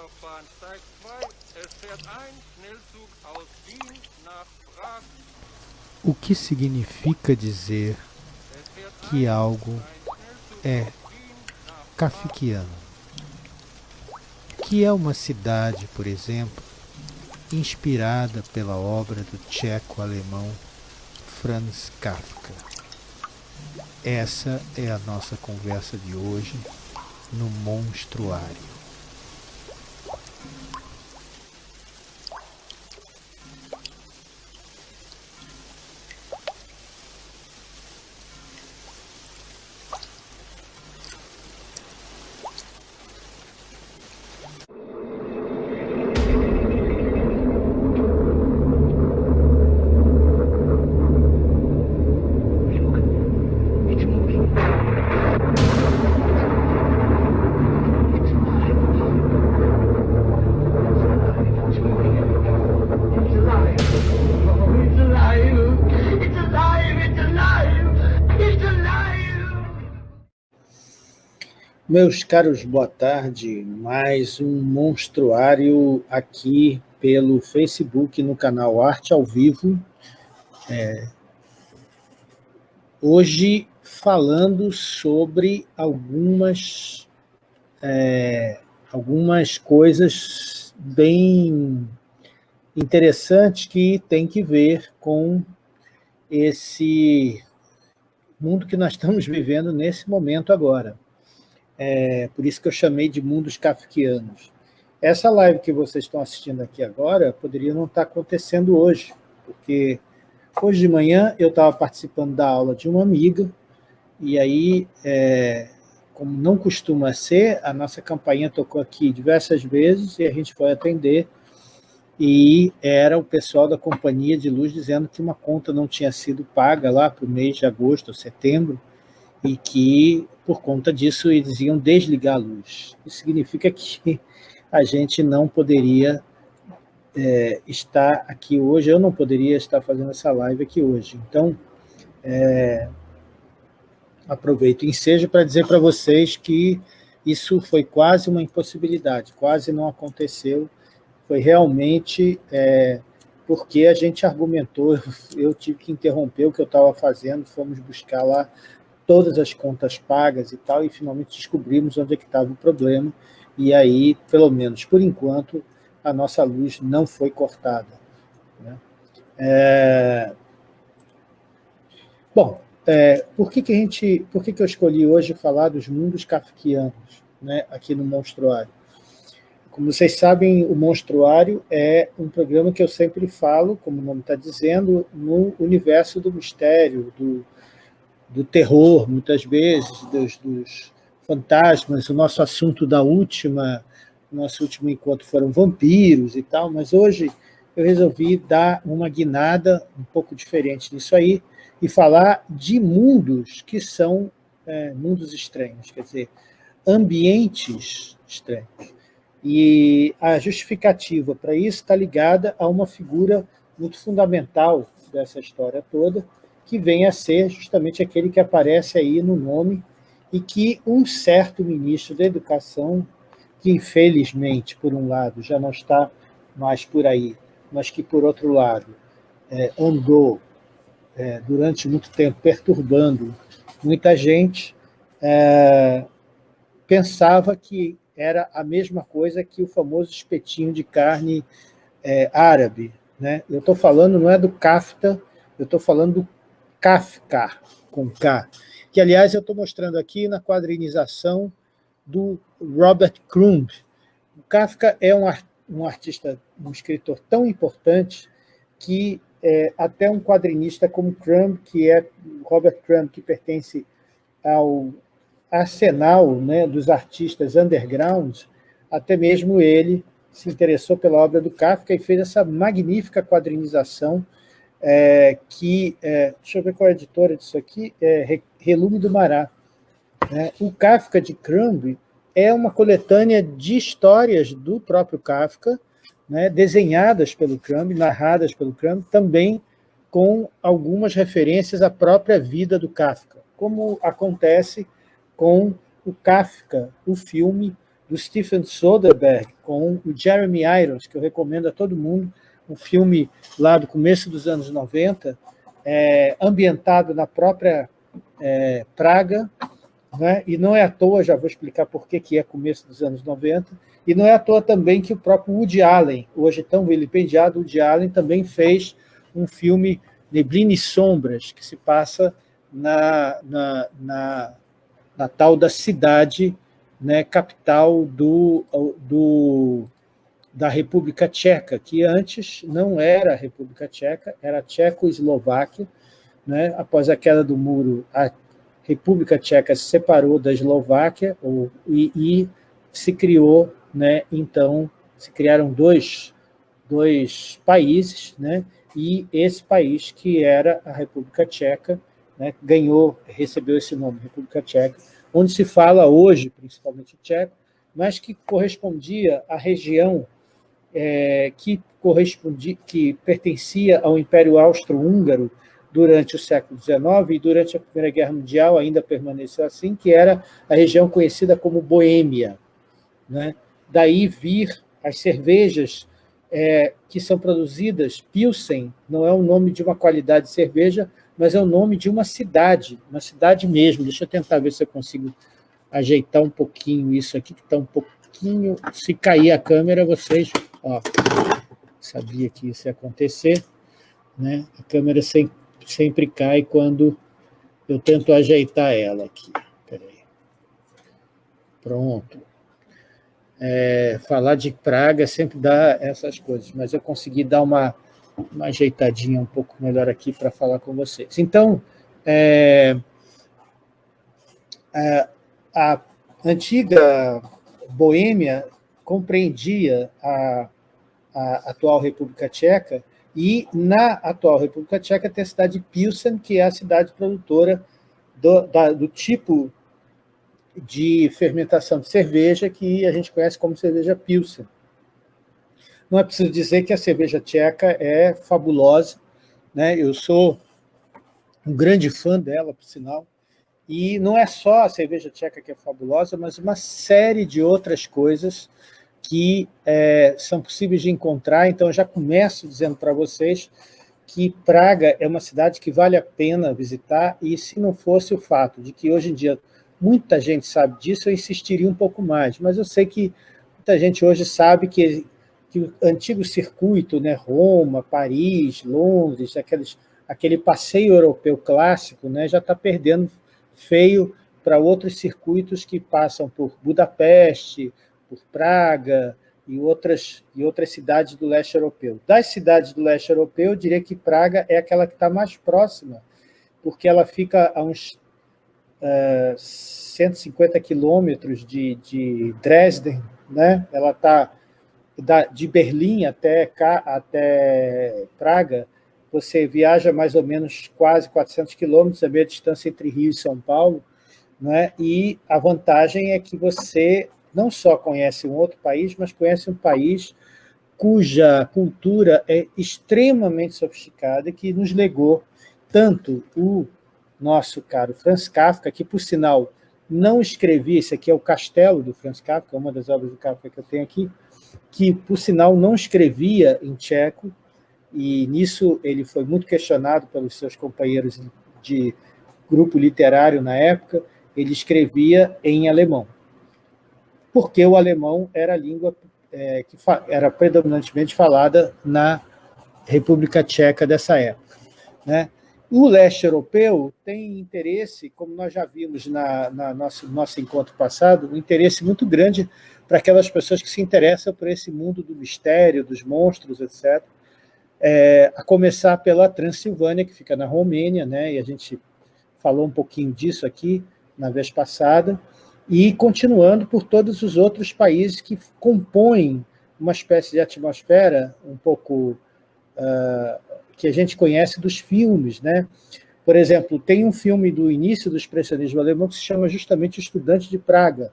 Weiterbahn Steig 2. Es fährt ein Schnellzug aus Wien nach Prag. O que significa dizer que algo é kafkiano? Que é uma cidade, por exemplo, inspirada pela obra do tcheco-alemão Franz Kafka. Essa é a nossa conversa de hoje no Monstruário. Meus caros, boa tarde. Mais um monstruário aqui pelo Facebook no canal Arte ao Vivo. É, hoje falando sobre algumas, é, algumas coisas bem interessantes que tem que ver com esse mundo que nós estamos vivendo nesse momento agora. É, por isso que eu chamei de mundos kafkianos. Essa live que vocês estão assistindo aqui agora poderia não estar acontecendo hoje, porque hoje de manhã eu estava participando da aula de uma amiga, e aí, é, como não costuma ser, a nossa campainha tocou aqui diversas vezes e a gente foi atender, e era o pessoal da companhia de luz dizendo que uma conta não tinha sido paga lá para o mês de agosto ou setembro, e que, por conta disso, eles iam desligar a luz. Isso significa que a gente não poderia é, estar aqui hoje, eu não poderia estar fazendo essa live aqui hoje. Então, é, aproveito o ensejo para dizer para vocês que isso foi quase uma impossibilidade, quase não aconteceu, foi realmente é, porque a gente argumentou, eu tive que interromper o que eu estava fazendo, fomos buscar lá todas as contas pagas e tal, e finalmente descobrimos onde é que estava o problema, e aí, pelo menos por enquanto, a nossa luz não foi cortada. Né? É... Bom, é, por, que, que, a gente, por que, que eu escolhi hoje falar dos mundos kafkianos né, aqui no Monstruário? Como vocês sabem, o Monstruário é um programa que eu sempre falo, como o nome está dizendo, no universo do mistério, do, do terror, muitas vezes, dos, dos fantasmas. O nosso assunto da última, nosso último encontro foram vampiros e tal, mas hoje eu resolvi dar uma guinada um pouco diferente nisso aí e falar de mundos que são é, mundos estranhos, quer dizer, ambientes estranhos. E a justificativa para isso está ligada a uma figura muito fundamental dessa história toda, que vem a ser justamente aquele que aparece aí no nome e que um certo ministro da Educação, que infelizmente, por um lado, já não está mais por aí, mas que, por outro lado, é, andou é, durante muito tempo perturbando muita gente, é, pensava que era a mesma coisa que o famoso espetinho de carne é, árabe. Né? Eu estou falando, não é do kafta, eu estou falando do Kafka, com K, que, aliás, eu estou mostrando aqui na quadrinização do Robert Crumb. O Kafka é um, um artista, um escritor tão importante que é, até um quadrinista como Crumb, que é Robert Crumb, que pertence ao arsenal né, dos artistas underground, até mesmo ele se interessou pela obra do Kafka e fez essa magnífica quadrinização é, que, é, deixa eu ver qual é a editora disso aqui, é Relume do Mará. Né? O Kafka de Crumb é uma coletânea de histórias do próprio Kafka, né, desenhadas pelo Crumb, narradas pelo Crumb, também com algumas referências à própria vida do Kafka, como acontece com o Kafka, o filme do Stephen Soderbergh, com o Jeremy Irons, que eu recomendo a todo mundo, um filme lá do começo dos anos 90, é, ambientado na própria é, Praga, né? e não é à toa, já vou explicar por que, que é começo dos anos 90, e não é à toa também que o próprio Woody Allen, hoje tão vilipendiado, Woody Allen também fez um filme Neblina e Sombras, que se passa na, na, na, na tal da cidade né, capital do, do, da República Tcheca, que antes não era a República Tcheca, era a Tchecoslováquia. Né? Após a queda do muro, a República Tcheca se separou da Eslováquia ou, e, e se criou, né, então, se criaram dois, dois países, né, e esse país, que era a República Tcheca, né, ganhou, recebeu esse nome, República Tcheca, onde se fala hoje, principalmente tcheco, mas que correspondia à região é, que, correspondia, que pertencia ao Império Austro-Húngaro durante o século XIX e durante a Primeira Guerra Mundial ainda permaneceu assim, que era a região conhecida como Boêmia. Né? Daí vir as cervejas é, que são produzidas, Pilsen não é o nome de uma qualidade de cerveja, mas é o nome de uma cidade, uma cidade mesmo. Deixa eu tentar ver se eu consigo ajeitar um pouquinho isso aqui, que está um pouquinho... Se cair a câmera, vocês... Ó, sabia que isso ia acontecer. Né? A câmera sempre, sempre cai quando eu tento ajeitar ela aqui. Peraí. Pronto. É, falar de praga sempre dá essas coisas, mas eu consegui dar uma uma ajeitadinha um pouco melhor aqui para falar com vocês. Então, é, a, a, antiga Boêmia compreendia a, a, atual República Tcheca e na atual República Tcheca tem a cidade de Pilsen, que é a cidade produtora do, da, do tipo de fermentação de cerveja que a gente conhece como cerveja Pilsen. Não é preciso dizer que a cerveja tcheca é fabulosa, né? eu sou um grande fã dela, por sinal, e não é só a cerveja tcheca que é fabulosa, mas uma série de outras coisas que é, são possíveis de encontrar, então já começo dizendo para vocês que Praga é uma cidade que vale a pena visitar, e se não fosse o fato de que hoje em dia muita gente sabe disso, eu insistiria um pouco mais, mas eu sei que muita gente hoje sabe que que o antigo circuito, né, Roma, Paris, Londres, aqueles, aquele passeio europeu clássico, né, já está perdendo feio para outros circuitos que passam por Budapeste, por Praga e outras, e outras cidades do leste europeu. Das cidades do leste europeu, eu diria que Praga é aquela que está mais próxima, porque ela fica a uns uh, 150 quilômetros de, de Dresden, né? ela está de Berlim até, até Praga, você viaja mais ou menos quase 400 quilômetros, a meia distância entre Rio e São Paulo, né? e a vantagem é que você não só conhece um outro país, mas conhece um país cuja cultura é extremamente sofisticada, que nos legou tanto o nosso caro Franz Kafka, que, por sinal, não escrevi, esse aqui é o Castelo do Franz Kafka, uma das obras do Kafka que eu tenho aqui, que, por sinal, não escrevia em tcheco, e nisso ele foi muito questionado pelos seus companheiros de grupo literário na época, ele escrevia em alemão, porque o alemão era a língua é, que era predominantemente falada na República Tcheca dessa época. Né? O leste europeu tem interesse, como nós já vimos na, na nosso, nosso encontro passado, um interesse muito grande para aquelas pessoas que se interessam por esse mundo do mistério, dos monstros, etc. É, a começar pela Transilvânia, que fica na Romênia, né, e a gente falou um pouquinho disso aqui na vez passada, e continuando por todos os outros países que compõem uma espécie de atmosfera um pouco uh, que a gente conhece dos filmes. Né? Por exemplo, tem um filme do início do expressionismo alemão que se chama justamente Estudante de Praga,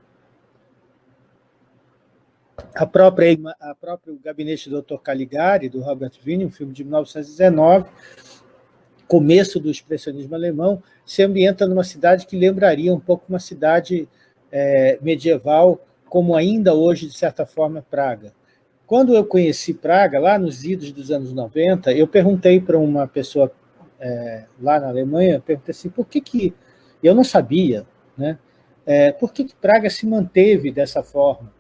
a própria, a próprio Gabinete do Dr. Caligari, do Robert Wiene, um filme de 1919, começo do expressionismo alemão, se ambienta numa cidade que lembraria um pouco uma cidade é, medieval como ainda hoje, de certa forma, Praga. Quando eu conheci Praga, lá nos idos dos anos 90, eu perguntei para uma pessoa é, lá na Alemanha, perguntei assim, por que que... Eu não sabia, né? É, por que, que Praga se manteve dessa forma?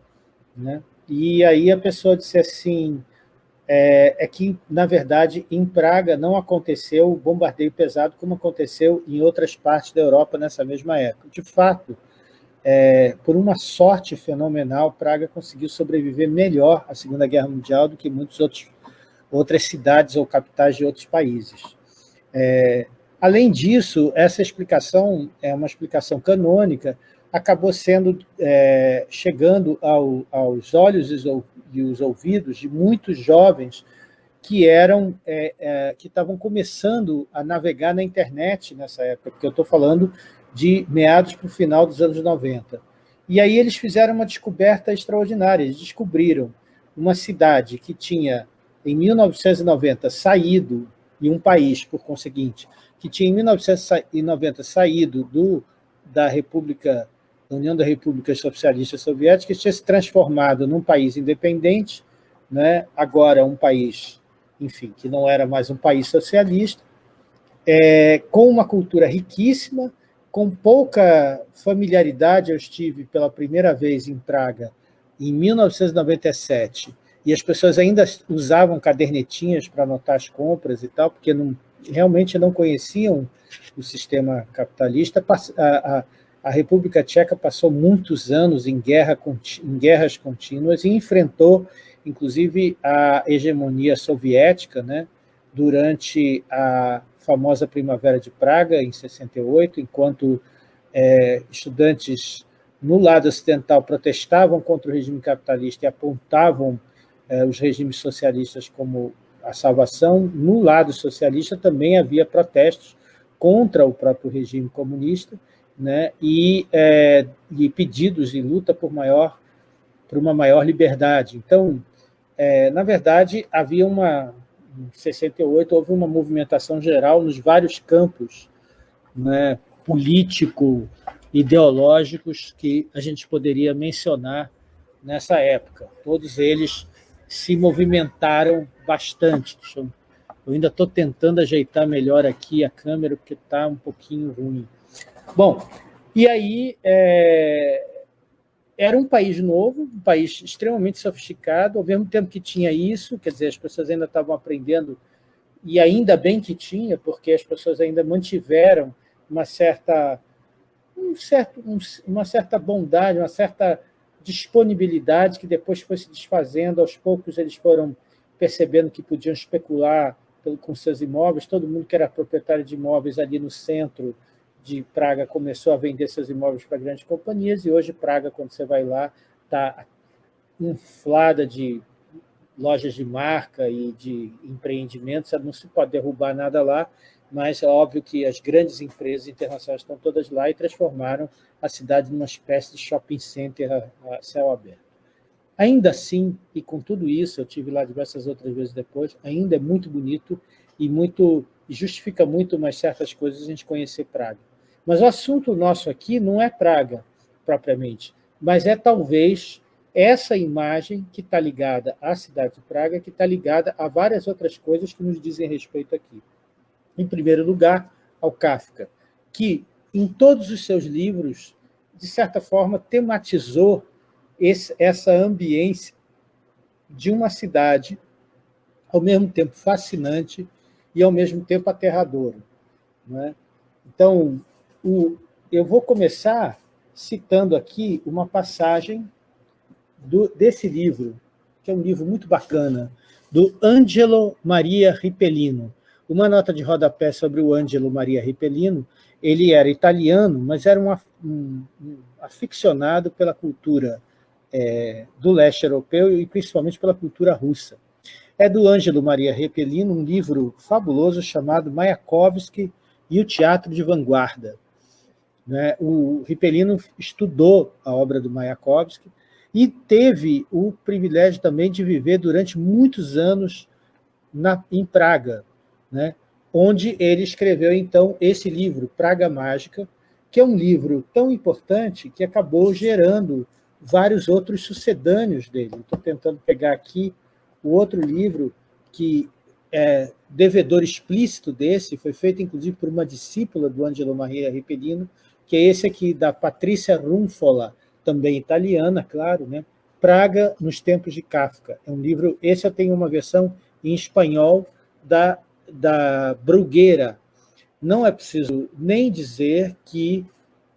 Né? E aí a pessoa disse assim, é, é, que, na verdade, em Praga não aconteceu o bombardeio pesado como aconteceu em outras partes da Europa nessa mesma época. De fato, é, por uma sorte fenomenal, Praga conseguiu sobreviver melhor à Segunda Guerra Mundial do que muitas outras cidades ou capitais de outros países. É, além disso, essa explicação é uma explicação canônica, acabou sendo, é, chegando ao, aos olhos e os ouvidos de muitos jovens que eram é, é, que estavam começando a navegar na internet nessa época, porque eu estou falando de meados para o final dos anos 90. E aí eles fizeram uma descoberta extraordinária, eles descobriram uma cidade que tinha, em 1990, saído, e um país, por conseguinte, que tinha em 1990 saído do, da República União da República Socialista Soviética tinha se transformado num país independente, né? agora um país, enfim, que não era mais um país socialista, é, com uma cultura riquíssima, com pouca familiaridade. Eu estive pela primeira vez em Praga em 1997, e as pessoas ainda usavam cadernetinhas para anotar as compras e tal, porque não, realmente não conheciam o sistema capitalista. A, a, a República Tcheca passou muitos anos em, guerra, em guerras contínuas e enfrentou, inclusive, a hegemonia soviética né, durante a famosa Primavera de Praga, em 68, enquanto é, estudantes no lado ocidental protestavam contra o regime capitalista e apontavam é, os regimes socialistas como a salvação, no lado socialista também havia protestos contra o próprio regime comunista, né, e, é, e pedidos de luta por, maior, por uma maior liberdade. Então, é, na verdade, havia uma, em 68, houve uma movimentação geral nos vários campos né, político, ideológicos que a gente poderia mencionar nessa época. Todos eles se movimentaram bastante. Eu, ainda estou tentando ajeitar melhor aqui a câmera, porque está um pouquinho ruim. Bom, e aí é, era um país novo, um país extremamente sofisticado, ao mesmo tempo que tinha isso, quer dizer, as pessoas ainda estavam aprendendo, e ainda bem que tinha, porque as pessoas ainda mantiveram uma certa, um certo, um, uma certa bondade, uma certa disponibilidade que depois foi se desfazendo, aos poucos eles foram percebendo que podiam especular com seus imóveis, todo mundo que era proprietário de imóveis ali no centro de Praga começou a vender seus imóveis para grandes companhias e hoje Praga, quando você vai lá, está inflada de lojas de marca e de empreendimentos, não se pode derrubar nada lá, mas é óbvio que as grandes empresas internacionais estão todas lá e transformaram a cidade numa espécie de shopping center a céu aberto. Ainda assim, e com tudo isso, eu tive lá diversas outras vezes depois, ainda é muito bonito e muito justifica muito umas certas coisas a gente conhecer Praga. Mas o assunto nosso aqui não é Praga, propriamente, mas é talvez essa imagem que está ligada à cidade de Praga, que está ligada a várias outras coisas que nos dizem respeito aqui. Em primeiro lugar, ao Kafka, que em todos os seus livros, de certa forma, tematizou esse, essa ambiência de uma cidade, ao mesmo tempo fascinante e, ao mesmo tempo, aterradora. É? Então, o, eu vou começar citando aqui uma passagem do, desse livro, que é um livro muito bacana, do Angelo Maria Ripellino. Uma nota de rodapé sobre o Angelo Maria Ripellino, ele era italiano, mas era um, um, um aficionado pela cultura é, do leste europeu e principalmente pela cultura russa. É do Ângelo Maria Ripellino, um livro fabuloso chamado Mayakovsky e o Teatro de Vanguarda. Né? O Ripelino estudou a obra do Mayakovsky e teve o privilégio também de viver durante muitos anos na, em Praga, né? onde ele escreveu, então, esse livro, Praga Mágica, que é um livro tão importante que acabou gerando vários outros sucedâneos dele. Estou tentando pegar aqui o outro livro que é devedor explícito desse, foi feito inclusive por uma discípula do Angelo Maria Ripellino, que é esse aqui da Patrícia Runfola, também italiana, claro, né? Praga nos Tempos de Kafka. É um livro, esse eu tenho uma versão em espanhol da, da Brugueira. Não é preciso nem dizer que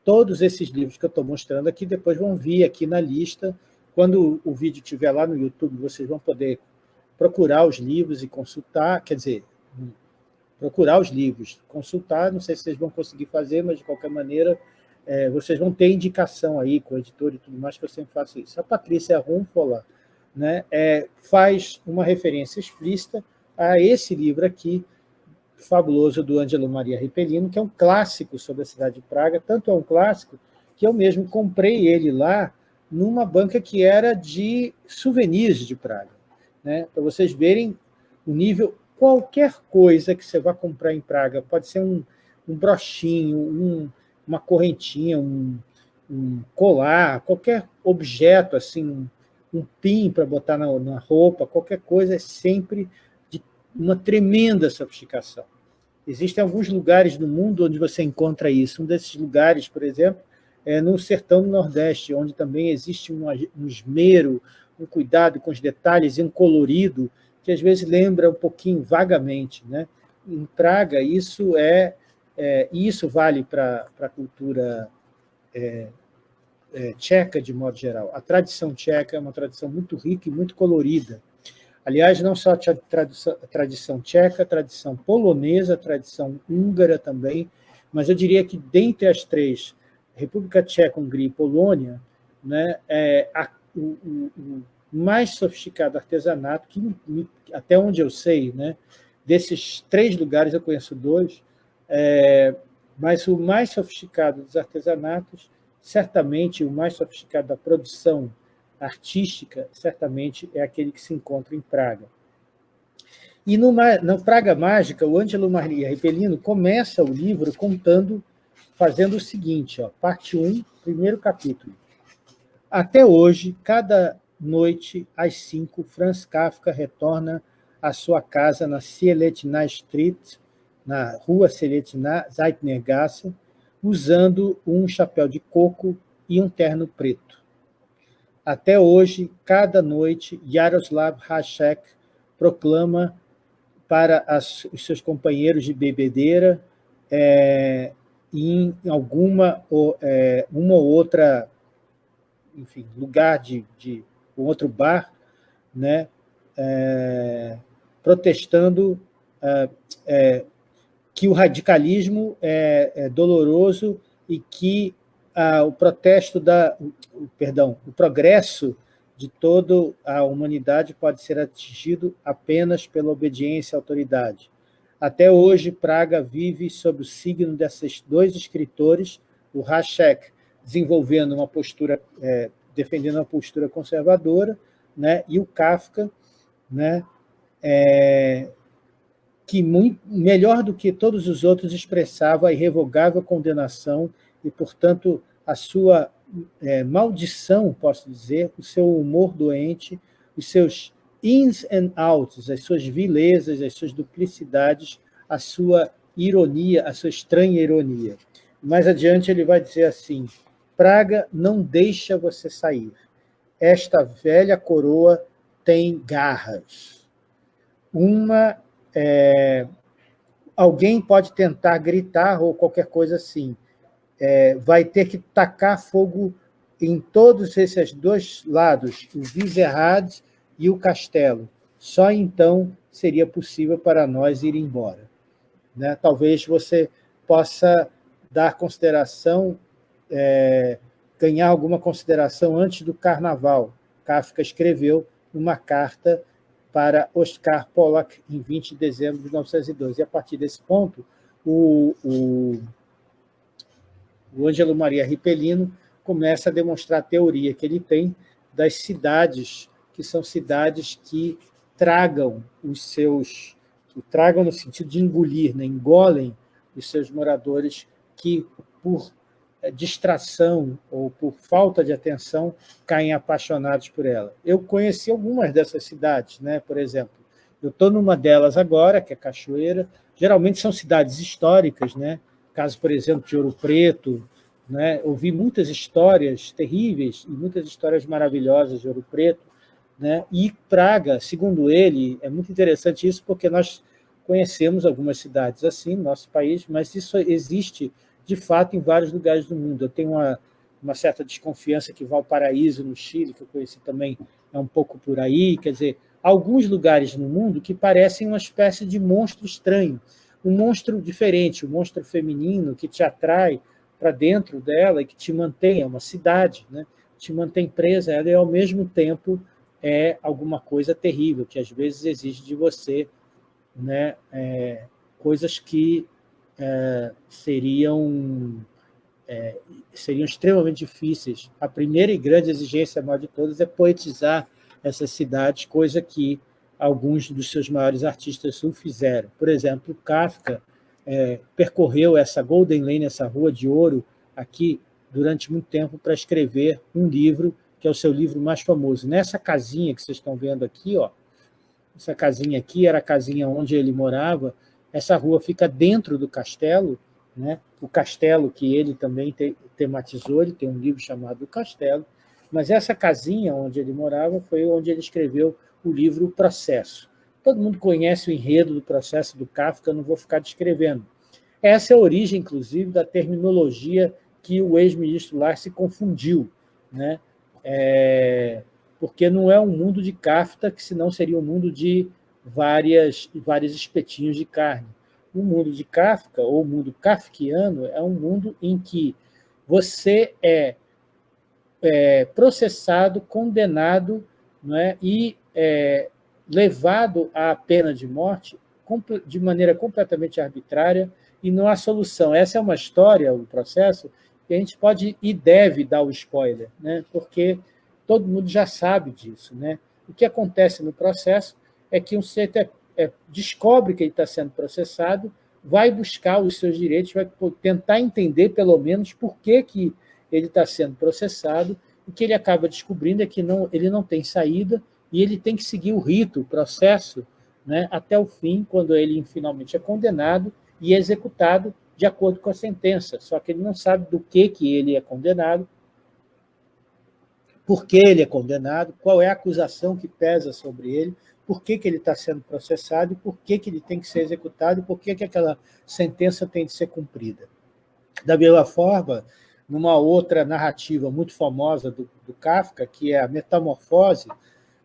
todos esses livros que eu estou mostrando aqui depois vão vir aqui na lista. Quando o vídeo estiver lá no YouTube, vocês vão poder procurar os livros e consultar, quer dizer, procurar os livros, consultar, não sei se vocês vão conseguir fazer, mas de qualquer maneira é, vocês vão ter indicação aí com o editor e tudo mais, que eu sempre faço isso. A Patrícia Rumfola né, é, faz uma referência explícita a esse livro aqui, fabuloso, do Angelo Maria Ripellino, que é um clássico sobre a cidade de Praga, tanto é um clássico que eu mesmo comprei ele lá numa banca que era de souvenirs de Praga né? para vocês verem o nível, qualquer coisa que você vá comprar em Praga, pode ser um, um brochinho, um, uma correntinha, um, um, colar, qualquer objeto, assim, um, pin para botar na, na roupa, qualquer coisa é sempre de uma tremenda sofisticação. Existem alguns lugares no mundo onde você encontra isso. Um desses lugares, por exemplo, é no sertão do Nordeste, onde também existe um, um esmero, um cuidado com os detalhes e um colorido que às vezes lembra um pouquinho vagamente. Né? Em Praga, isso é, é isso vale para a cultura é, é, tcheca, de modo geral. A tradição tcheca é uma tradição muito rica e muito colorida. Aliás, não só a tradição, a tradição tcheca, a tradição polonesa, a tradição húngara também, mas eu diria que dentre as três, República Tcheca, Hungria e Polônia, né, é, a o, o, mais sofisticado artesanato, que até onde eu sei, né, desses três lugares eu conheço dois, é, mas o mais sofisticado dos artesanatos, certamente o mais sofisticado da produção artística, certamente é aquele que se encontra em Praga. E no, no Praga Mágica, o Ângelo Maria Ripellino começa o livro contando, fazendo o seguinte, ó, parte 1, primeiro capítulo. Até hoje, cada noite, às cinco, Franz Kafka retorna à sua casa na Sieletna Street, na rua Sieletna Zeitnergasse, usando um chapéu de coco e um terno preto. Até hoje, cada noite, Yaroslav Hashek proclama para as, os seus companheiros de bebedeira é, em alguma ou, é, uma ou outra enfim, lugar de, de um outro bar, né, é, protestando é, é, que o radicalismo é, é doloroso e que o protesto da, perdão, o progresso de toda a humanidade pode ser atingido apenas pela obediência à autoridade. Até hoje, Praga vive sob o signo desses dois escritores, o Hachek, desenvolvendo uma postura, é, defendendo uma postura conservadora, né, e o Kafka, né, é, que muito, melhor do que todos os outros expressava a irrevogável condenação e, portanto, a sua é, maldição, posso dizer, o seu humor doente, os seus ins and outs, as suas vilezas, as suas duplicidades, a sua ironia, a sua estranha ironia. Mais adiante ele vai dizer assim, praga não deixa você sair. Esta velha coroa tem garras. Uma, é, alguém pode tentar gritar ou qualquer coisa assim. É, vai ter que tacar fogo em todos esses dois lados, o Vizerrad e o castelo. Só então seria possível para nós ir embora. Né? Talvez você possa dar consideração é, ganhar alguma consideração antes do Carnaval. Kafka escreveu uma carta para Oscar Pollock em 20 de dezembro de 1912. E a partir desse ponto, o, o, o Ângelo Maria Ripellino começa a demonstrar a teoria que ele tem das cidades, que são cidades que tragam os seus, que tragam no sentido de engolir, né? engolem os seus moradores que, por distração ou por falta de atenção, caem apaixonados por ela. Eu conheci algumas dessas cidades, né? por exemplo, eu estou numa delas agora, que é Cachoeira, geralmente são cidades históricas, né? caso, por exemplo, de Ouro Preto, né? ouvi muitas histórias terríveis e muitas histórias maravilhosas de Ouro Preto, né? e Praga, segundo ele, é muito interessante isso, porque nós conhecemos algumas cidades assim no nosso país, mas isso existe de fato em vários lugares do mundo. Eu tenho uma, uma certa desconfiança que Valparaíso, no Chile, que eu conheci também, é um pouco por aí, quer dizer, alguns lugares no mundo que parecem uma espécie de monstro estranho, um monstro diferente, um monstro feminino que te atrai para dentro dela e que te mantém, é uma cidade, né? te mantém presa ela e, ao mesmo tempo, é alguma coisa terrível, que às vezes exige de você né, é, coisas que é, seriam, é, seriam extremamente difíceis. A primeira e grande exigência, maior de todas, é poetizar essas cidades, coisa que alguns dos seus maiores artistas o fizeram. Por exemplo, Kafka é, percorreu essa Golden Lane, essa Rua de Ouro, aqui, durante muito tempo, para escrever um livro, que é o seu livro mais famoso. Nessa casinha que vocês estão vendo aqui, ó, essa casinha aqui era a casinha onde ele morava, essa rua fica dentro do castelo, né? o castelo que ele também te, tematizou, ele tem um livro chamado O Castelo, mas essa casinha onde ele morava foi onde ele escreveu o livro O Processo. Todo mundo conhece o enredo do processo do Kafka, não vou ficar descrevendo. Essa é a origem, inclusive, da terminologia que o ex-ministro Lar se confundiu, né? É, porque não é um mundo de Kafka, que senão seria um mundo de várias, vários espetinhos de carne. O mundo de Kafka, ou o mundo kafkiano, é um mundo em que você é, é processado, condenado não é, e é, levado à pena de morte de maneira completamente arbitrária e não há solução. Essa é uma história, um processo, que a gente pode e deve dar o spoiler, né? porque todo mundo já sabe disso. Né? O que acontece no processo é que um sujeito é, é, descobre que ele está sendo processado, vai buscar os seus direitos, vai tentar entender, pelo menos, por que, que ele está sendo processado, o que ele acaba descobrindo é que não, ele não tem saída e ele tem que seguir o rito, o processo, né, até o fim, quando ele finalmente é condenado e executado de acordo com a sentença. Só que ele não sabe do que, que ele é condenado, por que ele é condenado, qual é a acusação que pesa sobre ele, por que, que ele está sendo processado, por que, que ele tem que ser executado e por que, que aquela sentença tem de ser cumprida. Da mesma forma, numa outra narrativa muito famosa do, do Kafka, que é a Metamorfose,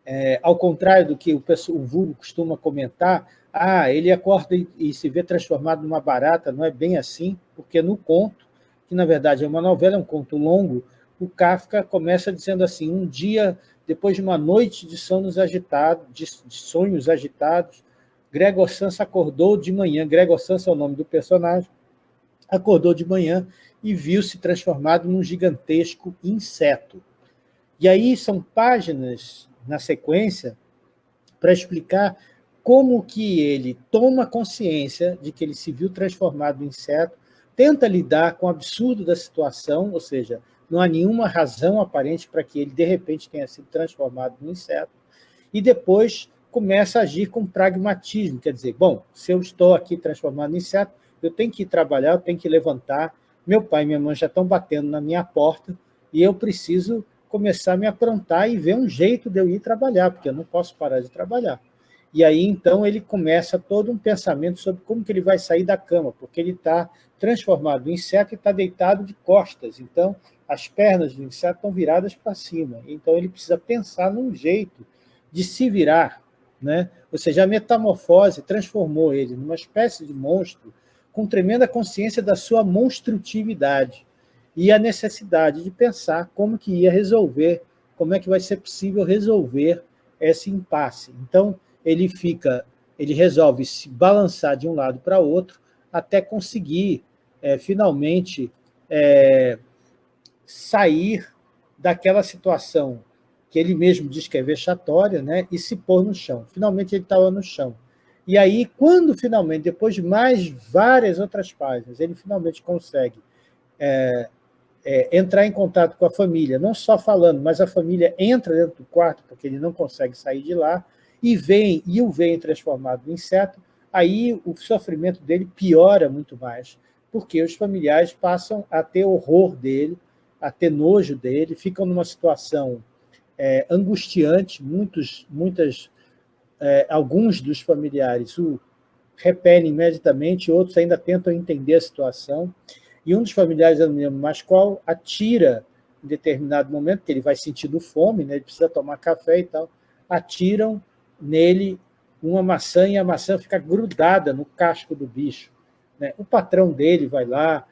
é, ao contrário do que o, o vulgo costuma comentar, ah, ele acorda e, e, se vê transformado numa barata, não é bem assim, porque no conto, que na verdade é uma novela, é um conto longo, o Kafka começa dizendo assim, um dia depois de uma noite de sonhos agitados, de, sonhos agitados, Gregor Sansa acordou de manhã, Gregor Sansa é o nome do personagem, acordou de manhã e viu-se transformado num gigantesco inseto. E aí são páginas na sequência para explicar como que ele toma consciência de que ele se viu transformado em inseto, tenta lidar com o absurdo da situação, ou seja, não há nenhuma razão aparente para que ele, de repente, tenha sido transformado em inseto, e depois começa a agir com pragmatismo, quer dizer, bom, se eu estou aqui transformado em inseto, eu tenho que ir trabalhar, eu tenho que levantar, meu pai e minha mãe já estão batendo na minha porta, e eu preciso começar a me aprontar e ver um jeito de eu ir trabalhar, porque eu não posso parar de trabalhar. E aí, então, ele começa todo um pensamento sobre como que ele vai sair da cama, porque ele está transformado em inseto e está deitado de costas. Então, as pernas do inseto estão viradas para cima. Então, ele precisa pensar num jeito de se virar. Né? Ou seja, a metamorfose transformou ele numa espécie de monstro com tremenda consciência da sua monstrutividade e a necessidade de pensar como que ia resolver, como é que vai ser possível resolver esse impasse. Então, ele fica, ele resolve se balançar de um lado para outro até conseguir, é, finalmente, é, sair daquela situação que ele mesmo diz que é vexatória, né, e se pôr no chão. Finalmente ele estava no chão. E aí, quando finalmente, depois de mais várias outras páginas, ele finalmente consegue é, é, entrar em contato com a família, não só falando, mas a família entra dentro do quarto, porque ele não consegue sair de lá, e vem, e o vem transformado em inseto, aí o sofrimento dele piora muito mais, porque os familiares passam a ter horror dele, a ter nojo dele, ficam numa situação é, angustiante, muitos, muitas, é, alguns dos familiares o repelem imediatamente, outros ainda tentam entender a situação, e um dos familiares, eu não lembro mais qual, atira em determinado momento, que ele vai sentindo fome, né, ele precisa tomar café e tal, atiram nele uma maçã e a maçã fica grudada no casco do bicho. Né? O patrão dele vai lá,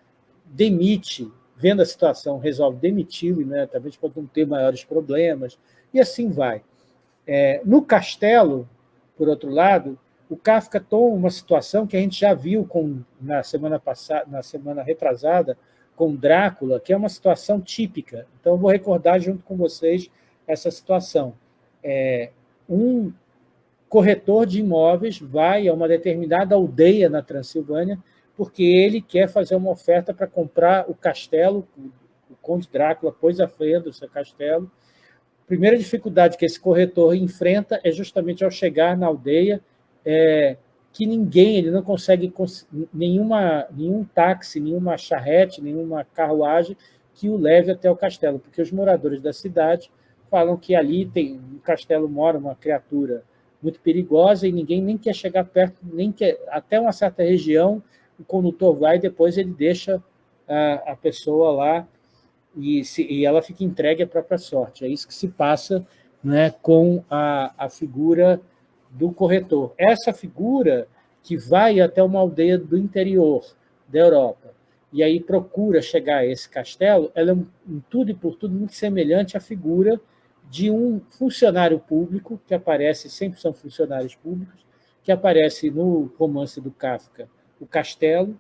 demite, vendo a situação, resolve demiti-lo imediatamente para não ter maiores problemas, e assim vai. É, no castelo, por outro lado, o Kafka toma uma situação que a gente já viu com, na, semana passada, na semana retrasada com Drácula, que é uma situação típica. Então, eu vou recordar junto com vocês essa situação. É, um corretor de imóveis vai a uma determinada aldeia na Transilvânia porque ele quer fazer uma oferta para comprar o castelo, o Conde Drácula pôs a frente do seu castelo. A primeira dificuldade que esse corretor enfrenta é justamente ao chegar na aldeia, é, que ninguém, ele não consegue nenhuma, nenhum táxi, nenhuma charrete, nenhuma carruagem que o leve até o castelo, porque os moradores da cidade falam que ali tem, no castelo mora uma criatura muito perigosa e ninguém nem quer chegar perto, nem quer, até uma certa região, o condutor vai e depois ele deixa a, a pessoa lá e, se, e, ela fica entregue à própria sorte. É isso que se passa né, com a, a figura do corretor. Essa figura que vai até uma aldeia do interior da Europa e aí procura chegar a esse castelo, ela é, em tudo e por tudo, muito semelhante à figura de um funcionário público, que aparece, sempre são funcionários públicos, que aparece no romance do Kafka, O Castelo.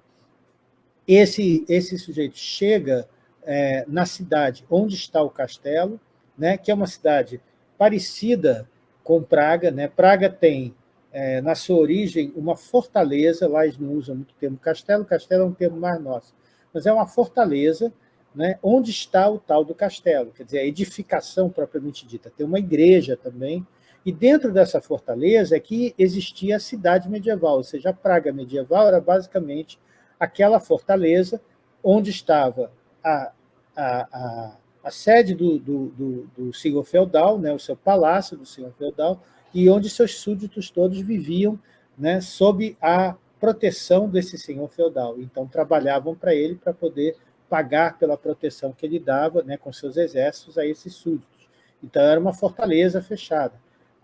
Esse, esse sujeito chega é, na cidade onde está o castelo, né, que é uma cidade parecida com Praga. Né? Praga tem, é, na sua origem, uma fortaleza, lá eles não usam muito o termo castelo, castelo é um termo mais nosso, mas é uma fortaleza né, onde está o tal do castelo, quer dizer, a edificação propriamente dita. Tem uma igreja também, e dentro dessa fortaleza é que existia a cidade medieval, ou seja, a Praga medieval era basicamente aquela fortaleza onde estava a, a, a, a sede do, do, do, do senhor feudal, né, o seu palácio do senhor feudal, e onde seus súditos todos viviam né, sob a proteção desse senhor feudal. Então, trabalhavam para ele para poder pagar pela proteção que ele dava né, com seus exércitos a esses súditos. Então, era uma fortaleza fechada.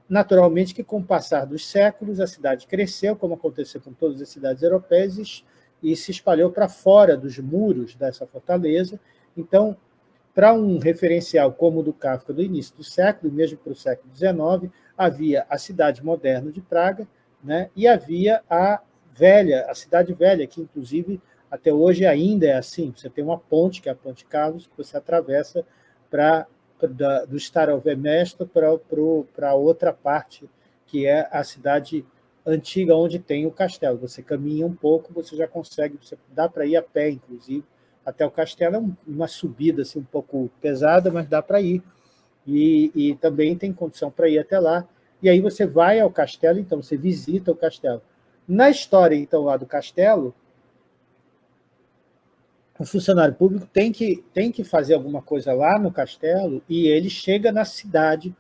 Naturalmente que, com o passar dos séculos, a cidade cresceu, como aconteceu com todas as cidades europeias, e se espalhou para fora dos muros dessa fortaleza. Então, para um referencial como o do Kafka do início do século, mesmo para o século XIX, havia a cidade moderna de Praga né, e havia a velha, a cidade velha, que inclusive até hoje ainda é assim. Você tem uma ponte, que é a Ponte Carlos, que você atravessa para do Starovemesto para outra parte, que é a cidade antiga onde tem o castelo. Você caminha um pouco, você já consegue, você, dá para ir a pé, inclusive, até o castelo. É uma subida assim, um pouco pesada, mas dá para ir. E, e também tem condição para ir até lá. E aí você vai ao castelo, então você visita o castelo. Na história, então, lá do castelo, o funcionário público tem que, tem que fazer alguma coisa lá no castelo e ele chega na cidade,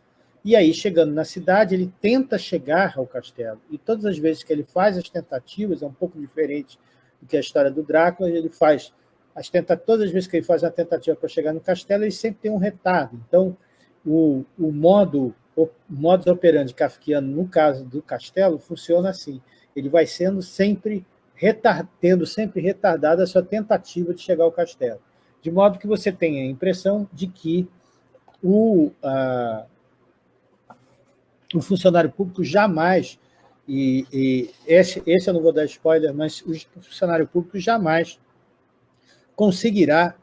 e aí, chegando na cidade, ele tenta chegar ao castelo. E todas as vezes que ele faz as tentativas, é um pouco diferente do que a história do Drácula, ele faz as tentativas, todas as vezes que ele faz uma tentativa para chegar no castelo, ele sempre tem um retardo. Então, o, o modo o modus operandi kafkiano, no caso do castelo, funciona assim. Ele vai sendo sempre tendo sempre retardada a sua tentativa de chegar ao castelo. De modo que você tenha a impressão de que o, a, o funcionário público jamais, e, e esse, esse eu não vou dar spoiler, mas o funcionário público jamais conseguirá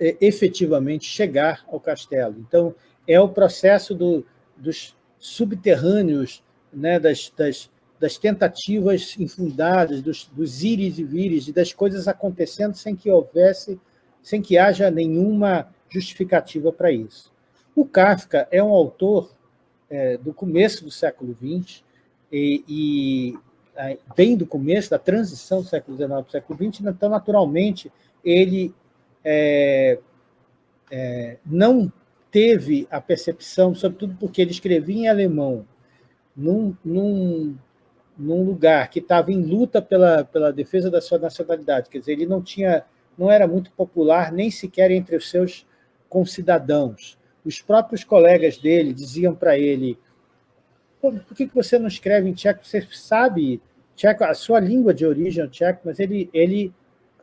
é, efetivamente chegar ao castelo. Então, é o processo do, dos subterrâneos, né, das, das, das tentativas infundadas, dos, dos íris e vires, e das coisas acontecendo sem que houvesse sem que haja nenhuma justificativa para isso. O Kafka é um autor é, do começo do século XX, e, e, bem do começo, da transição do século XIX para o século XX, então, naturalmente, ele é, é, não teve a percepção, sobretudo porque ele escrevia em alemão, num, num, num lugar que estava em luta pela, pela defesa da sua nacionalidade, quer dizer, ele não tinha, não era muito popular nem sequer entre os seus concidadãos. Os próprios colegas dele diziam para ele, por que você não escreve em tcheco? Você sabe tcheco, a sua língua de origem é tcheco, mas ele, ele,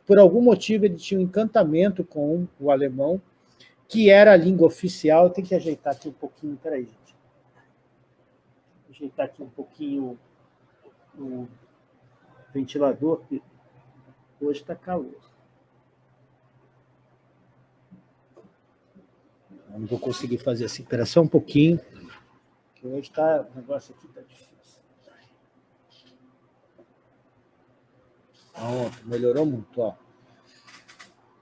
por algum motivo, ele tinha um encantamento com o alemão, que era a língua oficial. Tem que ajeitar aqui um pouquinho, peraí, gente. Ajeitar aqui um pouquinho o ventilador, que hoje está calor. Não vou conseguir fazer assim, espera só um pouquinho, que hoje está, o negócio aqui está difícil. Pronto, melhorou muito, ó.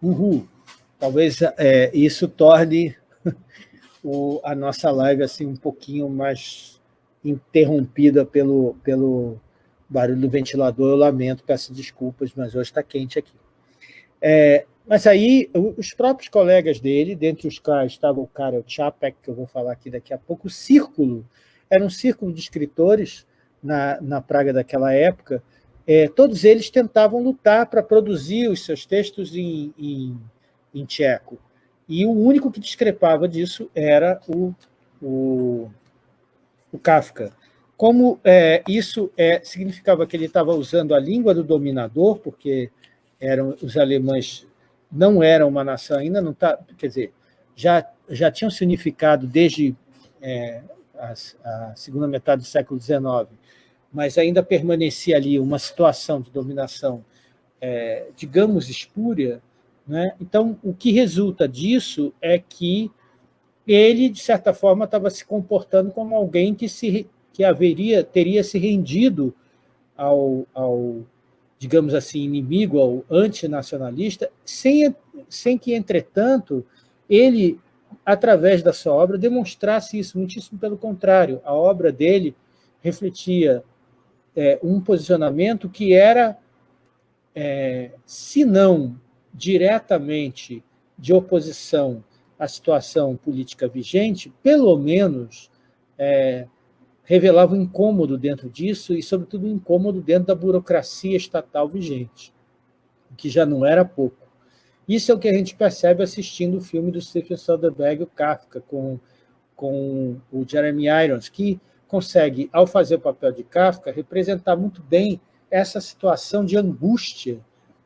Uhul. Talvez é, isso torne o, a nossa live assim, um pouquinho mais interrompida pelo, pelo barulho do ventilador. Eu lamento, peço desculpas, mas hoje está quente aqui. É, mas aí, os próprios colegas dele, dentre os quais estava o Karel Čapek, que eu vou falar aqui daqui a pouco, o Círculo, era um círculo de escritores na, na Praga daquela época, é, todos eles tentavam lutar para produzir os seus textos em, em em tcheco. E o único que discrepava disso era o, o, o Kafka. Como é, isso é, significava que ele estava usando a língua do dominador, porque eram os alemães não eram uma nação ainda, não tá, quer dizer, já, já tinham se unificado desde é, a, a, segunda metade do século XIX, mas ainda permanecia ali uma situação de dominação, é, digamos, espúria, né? Então, o que resulta disso é que ele, de certa forma, estava se comportando como alguém que, se, que haveria, teria se rendido ao, ao, digamos assim, inimigo, ao antinacionalista, sem, sem que, entretanto, ele, através da sua obra, demonstrasse isso, muitíssimo pelo contrário. A obra dele refletia é, um posicionamento que era, é, se não diretamente de oposição à situação política vigente, pelo menos é, revelava um incômodo dentro disso e, sobretudo, um incômodo dentro da burocracia estatal vigente, que já não era pouco. Isso é o que a gente percebe assistindo o filme do Stephen Soderbergh, o Kafka, com, com o Jeremy Irons, que consegue, ao fazer o papel de Kafka, representar muito bem essa situação de angústia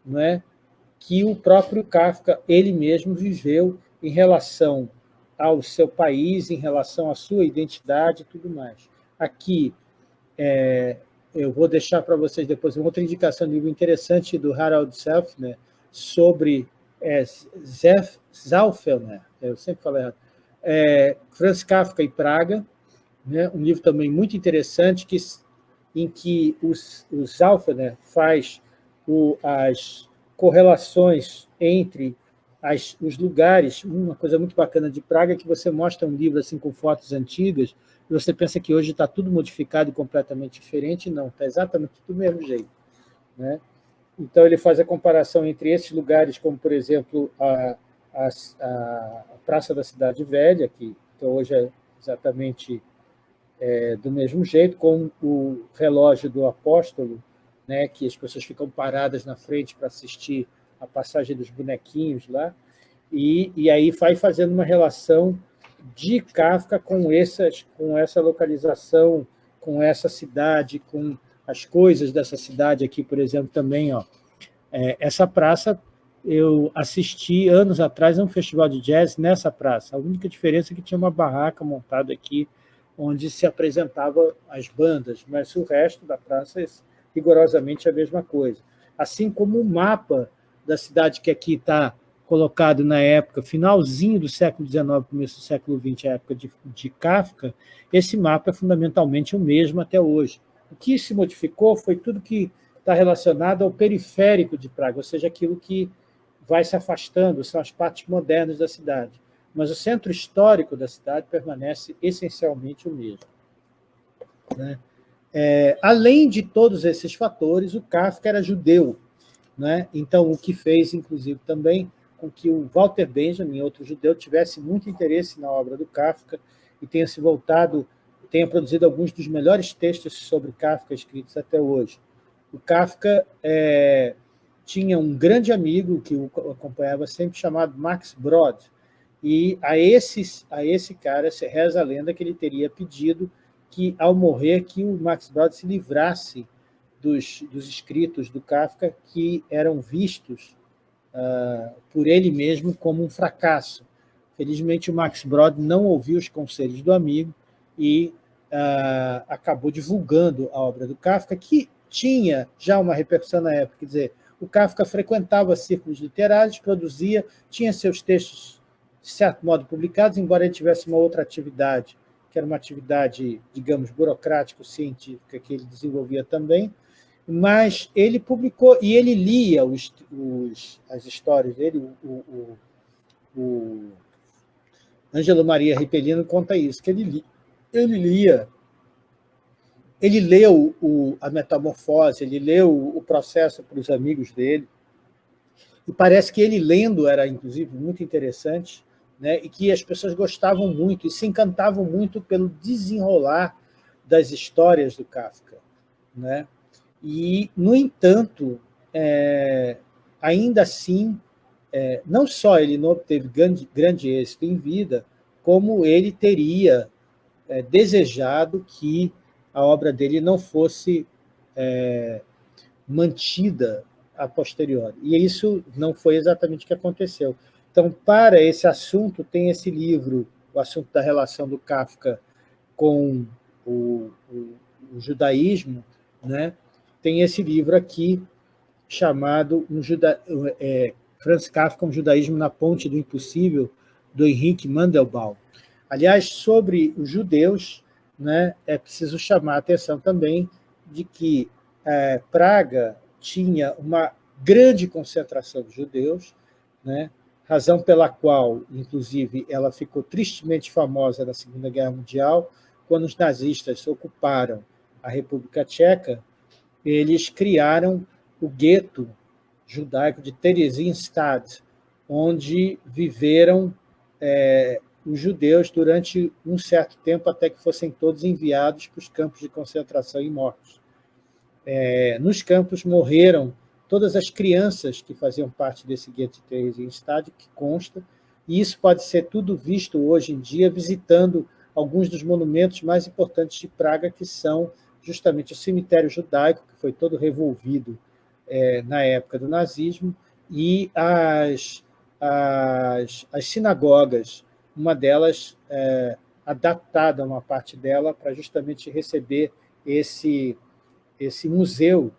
não é? que o próprio Kafka, ele mesmo, viveu em relação ao seu país, em relação à sua identidade e tudo mais. Aqui, é, eu vou deixar para vocês depois uma outra indicação de livro interessante do Harald Selfner sobre é, Zef, Zalfelner, eu sempre falo errado, é, Franz Kafka e Praga, né, um livro também muito interessante que, em que os, o Zalfelner faz o, as correlações entre as, os lugares. Uma coisa muito bacana de Praga é que você mostra um livro assim com fotos antigas e você pensa que hoje está tudo modificado e completamente diferente. Não, está exatamente do mesmo jeito. Né? Então, ele faz a comparação entre esses lugares, como, por exemplo, a, a, a Praça da Cidade Velha, que então, hoje é exatamente é, do mesmo jeito, com o relógio do apóstolo, né, que as pessoas ficam paradas na frente para assistir a passagem dos bonequinhos lá, e, e aí vai fazendo uma relação de Kafka com, essas, com essa localização, com essa cidade, com as coisas dessa cidade aqui, por exemplo, também. Ó, é, essa praça, eu assisti anos atrás a um festival de jazz nessa praça. A única diferença é que tinha uma barraca montada aqui, onde se apresentava as bandas, mas o resto da praça rigorosamente a mesma coisa. Assim como o mapa da cidade que aqui está colocado na época, finalzinho do século XIX, começo do século XX, a época de, de Kafka, esse mapa é fundamentalmente o mesmo até hoje. O que se modificou foi tudo que está relacionado ao periférico de Praga, ou seja, aquilo que vai se afastando, são as partes modernas da cidade. Mas o centro histórico da cidade permanece essencialmente o mesmo. Né? É, além de todos esses fatores, o Kafka era judeu. Né? Então, o que fez, inclusive, também com que o Walter Benjamin, outro judeu, tivesse muito interesse na obra do Kafka e tenha se voltado, tenha produzido alguns dos melhores textos sobre Kafka escritos até hoje. O Kafka é, tinha um grande amigo que o acompanhava sempre, chamado Max Brod, e a, esses, a esse cara se reza a lenda que ele teria pedido que, ao morrer, que o Max Brod se livrasse dos, dos escritos do Kafka que eram vistos uh, por ele mesmo como um fracasso. Felizmente, o Max Brod não ouviu os conselhos do amigo e uh, acabou divulgando a obra do Kafka, que tinha já uma repercussão na época. Quer dizer, o Kafka frequentava círculos literários, produzia, tinha seus textos, de certo modo, publicados, embora ele tivesse uma outra atividade, que era uma atividade, digamos, burocrático-científica que ele desenvolvia também, mas ele publicou, e ele lia os, os, as histórias dele, o, o, o Ângelo Maria Ripelino conta isso, que ele, li, ele lia, ele leu o, a metamorfose, ele leu o processo para os amigos dele, e parece que ele lendo era, inclusive, muito interessante, né, e que as pessoas gostavam muito e se encantavam muito pelo desenrolar das histórias do Kafka. Né? E, no entanto, é, ainda assim, é, não só ele não obteve grande, grande êxito em vida, como ele teria é, desejado que a obra dele não fosse é, mantida a posteriori. E isso não foi exatamente o que aconteceu. Então, para esse assunto, tem esse livro, o assunto da relação do Kafka com o, o, o judaísmo, né? Tem esse livro aqui, chamado um Juda, é, Franz Kafka, um judaísmo na ponte do impossível, do Henrique Mandelbaum. Aliás, sobre os judeus, né, é preciso chamar a atenção também de que é, Praga tinha uma grande concentração de judeus, né, razão pela qual, inclusive, ela ficou tristemente famosa na Segunda Guerra Mundial, quando os nazistas ocuparam a República Tcheca, eles criaram o gueto judaico de Theresienstadt, onde viveram é, os judeus durante um certo tempo, até que fossem todos enviados para os campos de concentração e mortos. É, nos campos morreram todas as crianças que faziam parte desse gueto de Theresienstadt, que consta, e isso pode ser tudo visto hoje em dia visitando alguns dos monumentos mais importantes de Praga, que são justamente o cemitério judaico, que foi todo revolvido é, na época do nazismo, e as, as, as sinagogas, uma delas é, adaptada, uma parte dela, para justamente receber esse, esse museu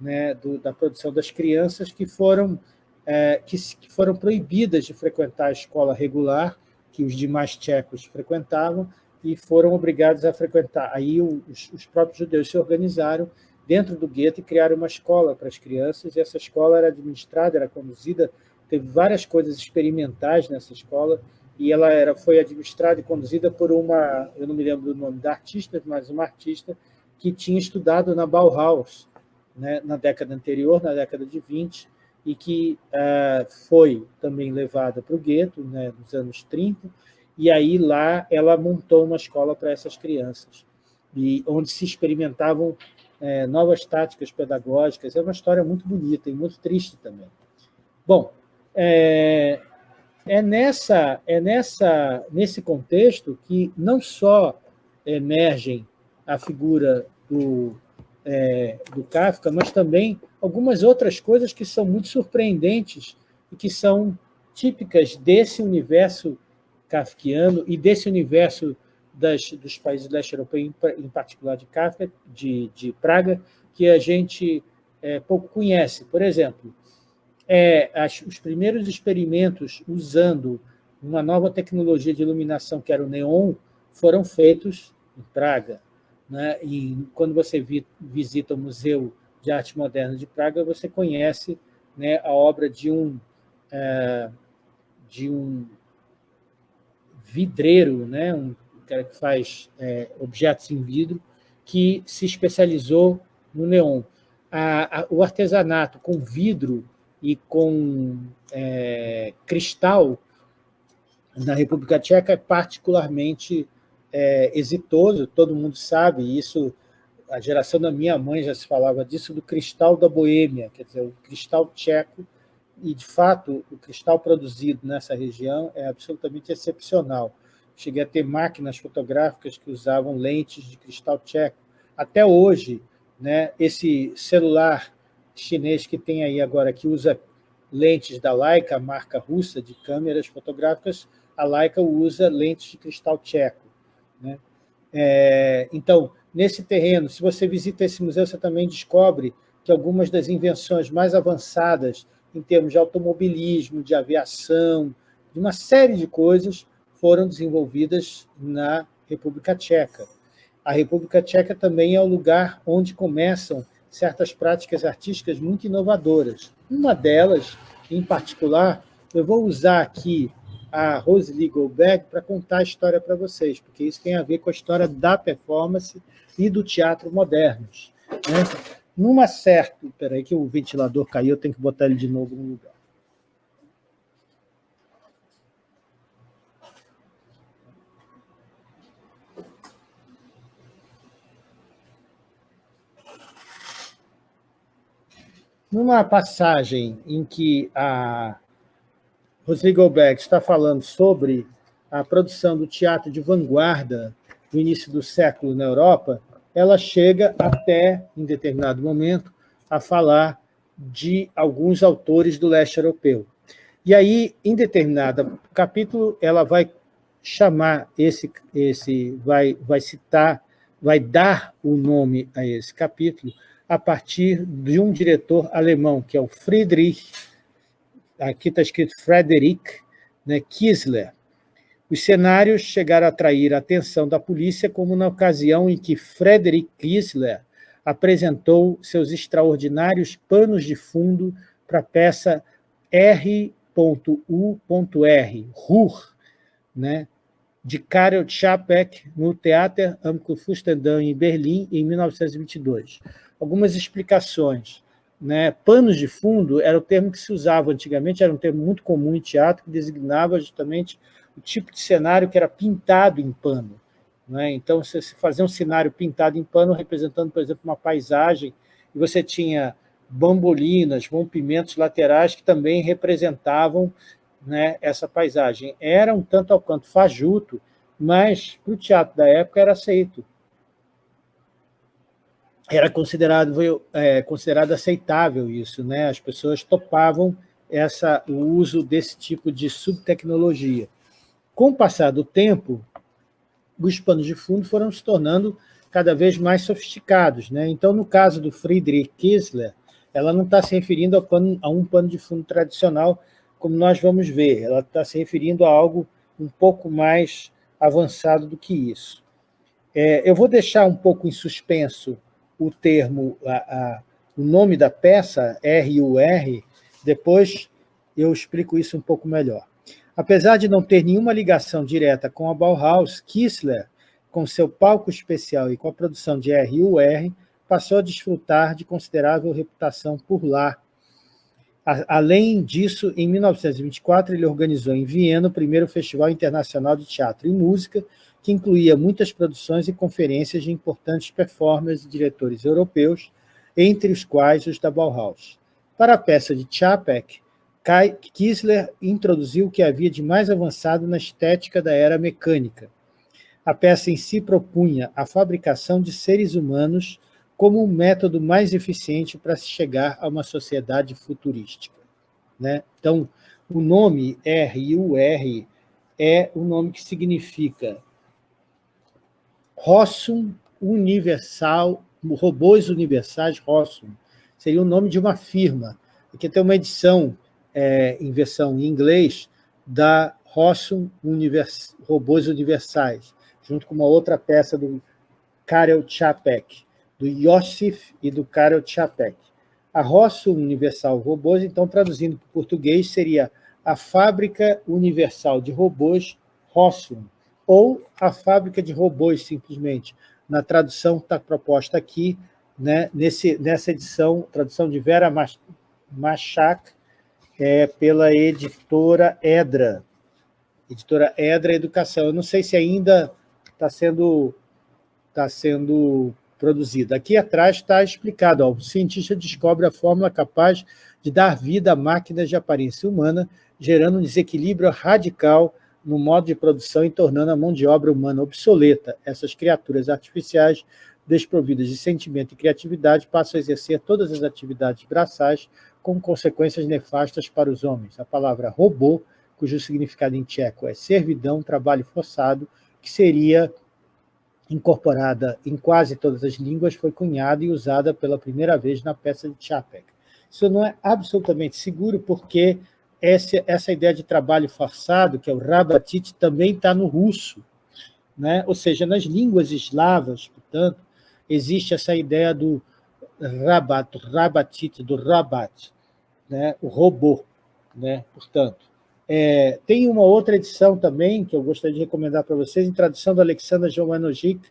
né, do, da produção das crianças que foram, é, que, que foram proibidas de frequentar a escola regular, que os demais tchecos frequentavam, e foram obrigados a frequentar. Aí os, os próprios judeus se organizaram dentro do gueto e criaram uma escola para as crianças, e essa escola era administrada, era conduzida, teve várias coisas experimentais nessa escola, e ela era, foi administrada e conduzida por uma, eu não me lembro do nome da artista, mas uma artista que tinha estudado na Bauhaus, né, na década anterior, na década de 20, e que uh, foi também levada para o gueto, né, nos anos 30, e aí lá ela montou uma escola para essas crianças, e onde se experimentavam é, novas táticas pedagógicas. É uma história muito bonita e muito triste também. Bom, é, é, nessa, é nessa, nesse contexto que não só emergem a figura do, é, do Kafka, mas também algumas outras coisas que são muito surpreendentes e que são típicas desse universo kafkiano e desse universo das, dos países leste europeu, em, em particular de Kafka, de, de Praga, que a gente é, pouco conhece. Por exemplo, é, as, os primeiros experimentos usando uma nova tecnologia de iluminação, que era o neon, foram feitos em Praga. Né? E quando você vi, visita o Museu de Arte Moderna de Praga, você conhece né, a obra de um é, de um vidreiro, né, um cara que faz é, objetos em vidro, que se especializou no neon. A, a, o artesanato com vidro e com é, cristal na República Tcheca é particularmente é, exitoso, todo mundo sabe, isso, a geração da minha mãe já se falava disso, do cristal da Boêmia, quer dizer, o cristal tcheco, e, de fato, o cristal produzido nessa região é absolutamente excepcional. Cheguei a ter máquinas fotográficas que usavam lentes de cristal tcheco. Até hoje, né, esse celular chinês que tem aí agora, que usa lentes da Leica, a marca russa de câmeras fotográficas, a Leica usa lentes de cristal tcheco. Né? É, então, nesse terreno, se você visita esse museu, você também descobre que algumas das invenções mais avançadas em termos de automobilismo, de aviação, de uma série de coisas foram desenvolvidas na República Tcheca. A República Tcheca também é o lugar onde começam certas práticas artísticas muito inovadoras. Uma delas, em particular, eu vou usar aqui a Rosalie Goldberg para contar a história para vocês, porque isso tem a ver com a história da performance e do teatro modernos. Né? Numa certa... Espera aí que o ventilador caiu, eu tenho que botar ele de novo no lugar. Numa passagem em que a Rosely Goldberg está falando sobre a produção do teatro de vanguarda no início do século na Europa, ela chega até, em determinado momento, a falar de alguns autores do leste europeu. E aí, em determinado capítulo, ela vai chamar esse, esse vai, vai citar, vai dar o nome a esse capítulo a partir de um diretor alemão, que é o Friedrich aqui está escrito Frederick né, Kiesler. Os cenários chegaram a atrair a atenção da polícia, como na ocasião em que Frederick Kiesler apresentou seus extraordinários panos de fundo para a peça R.U.R., Ruhr, né, de Karel Čapek, no Theater am Kurfürstendamm, em Berlim, em 1922. Algumas explicações. Né? Panos de fundo era o termo que se usava antigamente, era um termo muito comum em teatro, que designava justamente o tipo de cenário que era pintado em pano. Né? Então, você fazia um cenário pintado em pano, representando, por exemplo, uma paisagem, e você tinha bambolinas, rompimentos laterais que também representavam né, essa paisagem. Era um tanto ao quanto fajuto, mas para o teatro da época era aceito era considerado, é, considerado aceitável isso, né? as pessoas topavam essa, o uso desse tipo de subtecnologia. Com o passar do tempo, os panos de fundo foram se tornando cada vez mais sofisticados. Né? Então, no caso do Friedrich Kiesler, ela não está se referindo a, pano, a um pano de fundo tradicional, como nós vamos ver, ela está se referindo a algo um pouco mais avançado do que isso. É, eu vou deixar um pouco em suspenso o termo, a, a, o nome da peça, R-U-R, depois eu explico isso um pouco melhor. Apesar de não ter nenhuma ligação direta com a Bauhaus, Kissler, com seu palco especial e com a produção de R.U.R., passou a desfrutar de considerável reputação por lá. Além disso, em 1924, ele organizou em Viena o primeiro Festival Internacional de Teatro e Música, que incluía muitas produções e conferências de importantes performers e diretores europeus, entre os quais os da Bauhaus. Para a peça de Čapek, Kisler introduziu o que havia de mais avançado na estética da era mecânica. A peça em si propunha a fabricação de seres humanos como um método mais eficiente para se chegar a uma sociedade futurística. Né? Então, o nome RUR é o nome que significa Rossum Universal, Robôs Universais Rossum, seria o nome de uma firma. Aqui tem uma edição é, em versão em inglês da Rossum Univers, Robôs Universais, junto com uma outra peça do Karel Čapek, do Yosif e do Karel Čapek. A Rosso Universal Robôs, então, traduzindo para o português, seria a Fábrica Universal de Robôs Rossum, ou a Fábrica de Robôs, simplesmente. Na tradução que está proposta aqui, né, nesse, nessa edição, tradução de Vera Machak, é, pela editora Edra, editora Edra Educação. Eu não sei se ainda está sendo, tá sendo produzida. Aqui atrás está explicado, ó, o cientista descobre a fórmula capaz de dar vida a máquinas de aparência humana, gerando um desequilíbrio radical no modo de produção e tornando a mão de obra humana obsoleta. Essas criaturas artificiais, desprovidas de sentimento e criatividade, passam a exercer todas as atividades braçais com consequências nefastas para os homens. A palavra robô cujo significado em tcheco é servidão, trabalho forçado, que seria incorporada em quase todas as línguas, foi cunhada e usada pela primeira vez na peça de Chapek. Isso não é absolutamente seguro, porque essa, essa ideia de trabalho forçado, que é o rabatit, também está no russo. Né? Ou seja, nas línguas eslavas, portanto, existe essa ideia do rabat, rabatit, do rabat, né? o robô. Né? Portanto, é, tem uma outra edição também, que eu gostaria de recomendar para vocês, em tradução do Alexander Jovanovic,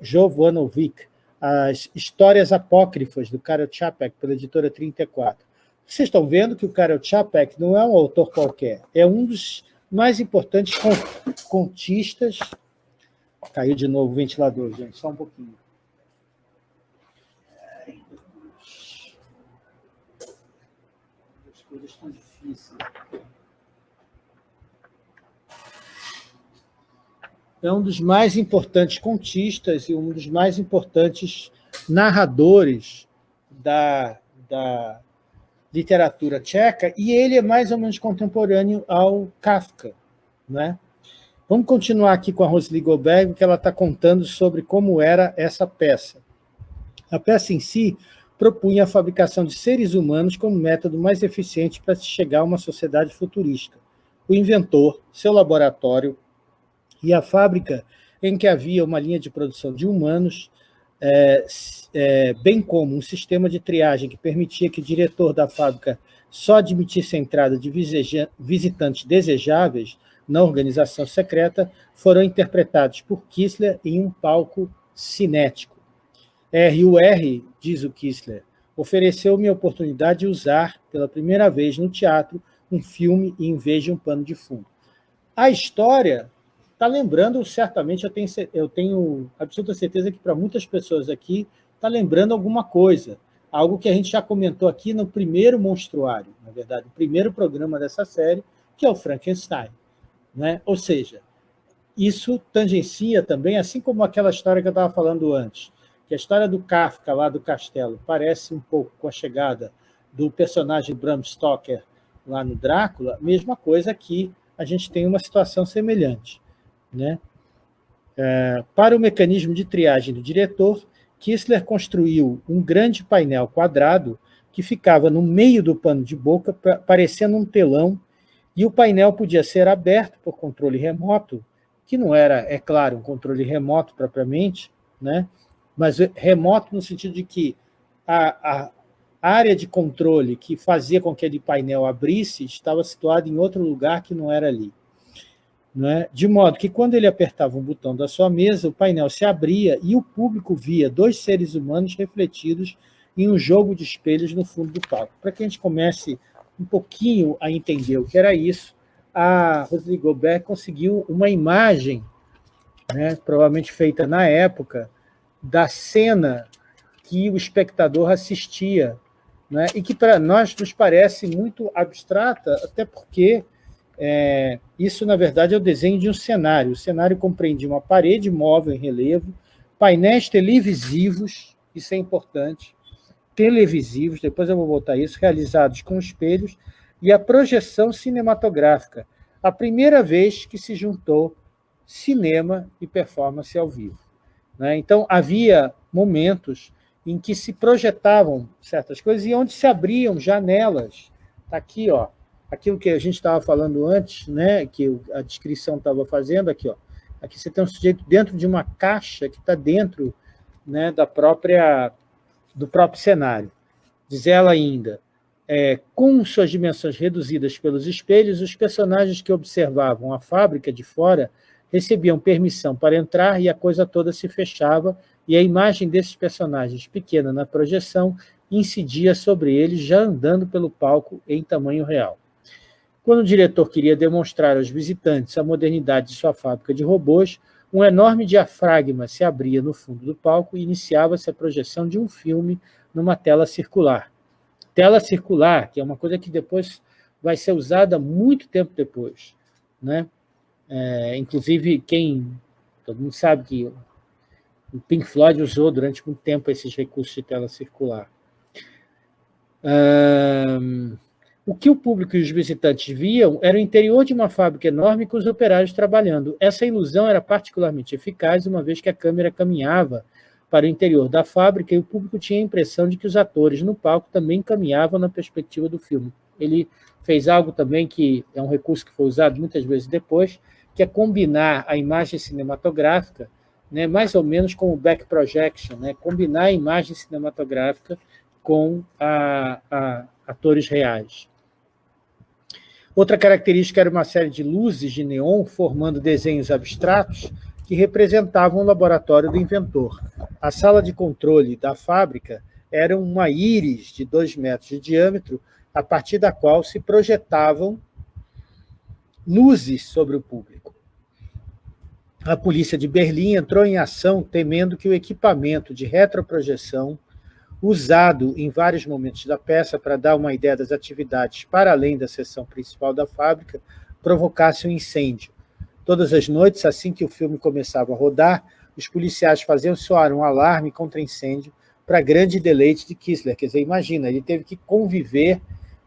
Jovanovic, as Histórias Apócrifas, do Karel Čapek, pela editora 34. Vocês estão vendo que o Karel Čapek não é um autor qualquer, é um dos mais importantes contistas... Caiu de novo o ventilador, gente, só um pouquinho. As coisas estão difíceis. é um dos mais importantes contistas e um dos mais importantes narradores da, da literatura tcheca, e ele é mais ou menos contemporâneo ao Kafka. Né? Vamos continuar aqui com a Rosely Goldberg, que ela está contando sobre como era essa peça. A peça em si propunha a fabricação de seres humanos como método mais eficiente para se chegar a uma sociedade futurística. O inventor, seu laboratório, e a fábrica em que havia uma linha de produção de humanos, é, é, bem como um sistema de triagem que permitia que o diretor da fábrica só admitisse a entrada de visitantes desejáveis na organização secreta, foram interpretados por Kissler em um palco cinético. R.U.R., diz o Kissler, ofereceu-me a oportunidade de usar, pela primeira vez no teatro, um filme em vez de um pano de fundo. A história está lembrando, certamente, eu tenho, eu tenho absoluta certeza que para muitas pessoas aqui está lembrando alguma coisa, algo que a gente já comentou aqui no primeiro monstruário, na verdade, o primeiro programa dessa série, que é o Frankenstein. Né? Ou seja, isso tangencia também, assim como aquela história que eu estava falando antes, que a história do Kafka lá do castelo parece um pouco com a chegada do personagem Bram Stoker lá no Drácula, mesma coisa aqui, a gente tem uma situação semelhante. Né? É, para o mecanismo de triagem do diretor, Kissler construiu um grande painel quadrado que ficava no meio do pano de boca, parecendo um telão, e o painel podia ser aberto por controle remoto, que não era, é claro, um controle remoto propriamente, né? Mas remoto no sentido de que a, a área de controle que fazia com que aquele painel abrisse estava situada em outro lugar que não era ali. É? de modo que quando ele apertava um botão da sua mesa, o painel se abria e o público via dois seres humanos refletidos em um jogo de espelhos no fundo do palco. Para que a gente comece um pouquinho a entender o que era isso, a Rosely Gobert conseguiu uma imagem, né, provavelmente feita na época, da cena que o espectador assistia, né, e que para nós nos parece muito abstrata, até porque é, isso, na verdade, é o desenho de um cenário. O cenário compreende uma parede móvel em relevo, painéis televisivos, isso é importante, televisivos, depois eu vou botar isso, realizados com espelhos, e a projeção cinematográfica, a primeira vez que se juntou cinema e performance ao vivo. Né? Então, havia momentos em que se projetavam certas coisas e onde se abriam janelas. Está aqui, ó, aquilo que a gente estava falando antes, né, que a descrição estava fazendo aqui, ó. Aqui você tem um sujeito dentro de uma caixa que está dentro né, da própria, do próprio cenário. Diz ela ainda, é, com suas dimensões reduzidas pelos espelhos, os personagens que observavam a fábrica de fora recebiam permissão para entrar e a coisa toda se fechava e a imagem desses personagens pequena na projeção incidia sobre eles já andando pelo palco em tamanho real. Quando o diretor queria demonstrar aos visitantes a modernidade de sua fábrica de robôs, um enorme diafragma se abria no fundo do palco e iniciava-se a projeção de um filme numa tela circular. Tela circular, que é uma coisa que depois vai ser usada muito tempo depois. Né? É, inclusive, quem... Todo mundo sabe que o Pink Floyd usou durante muito tempo esses recursos de tela circular. Um, o que o público e os visitantes viam era o interior de uma fábrica enorme com os operários trabalhando. Essa ilusão era particularmente eficaz, uma vez que a câmera caminhava para o interior da fábrica e o público tinha a impressão de que os atores no palco também caminhavam na perspectiva do filme. Ele fez algo também que é um recurso que foi usado muitas vezes depois, que é combinar a imagem cinematográfica né, mais ou menos com o back projection, né, combinar a imagem cinematográfica com a, a, atores reais. Outra característica era uma série de luzes de neon formando desenhos abstratos que representavam o laboratório do inventor. A sala de controle da fábrica era uma íris de dois metros de diâmetro, a partir da qual se projetavam luzes sobre o público a polícia de Berlim entrou em ação temendo que o equipamento de retroprojeção usado em vários momentos da peça para dar uma ideia das atividades para além da seção principal da fábrica, provocasse um incêndio. Todas as noites, assim que o filme começava a rodar, os policiais faziam soar um alarme contra incêndio para grande deleite de Kissler. Quer dizer, imagina, ele teve que conviver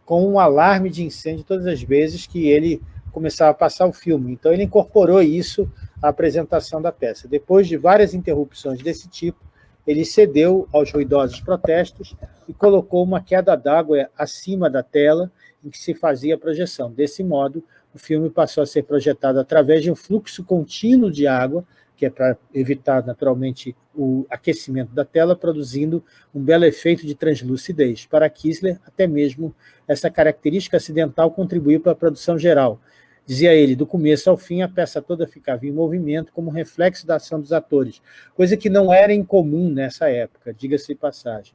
com um alarme de incêndio todas as vezes que ele começava a passar o filme. Então ele incorporou isso à apresentação da peça. Depois de várias interrupções desse tipo, ele cedeu aos ruidosos protestos e colocou uma queda d'água acima da tela em que se fazia a projeção. Desse modo, o filme passou a ser projetado através de um fluxo contínuo de água, que é para evitar, naturalmente, o aquecimento da tela, produzindo um belo efeito de translucidez. Para Kissler, até mesmo essa característica acidental contribuiu para a produção geral, Dizia ele, do começo ao fim, a peça toda ficava em movimento como reflexo da ação dos atores, coisa que não era incomum nessa época, diga-se de passagem.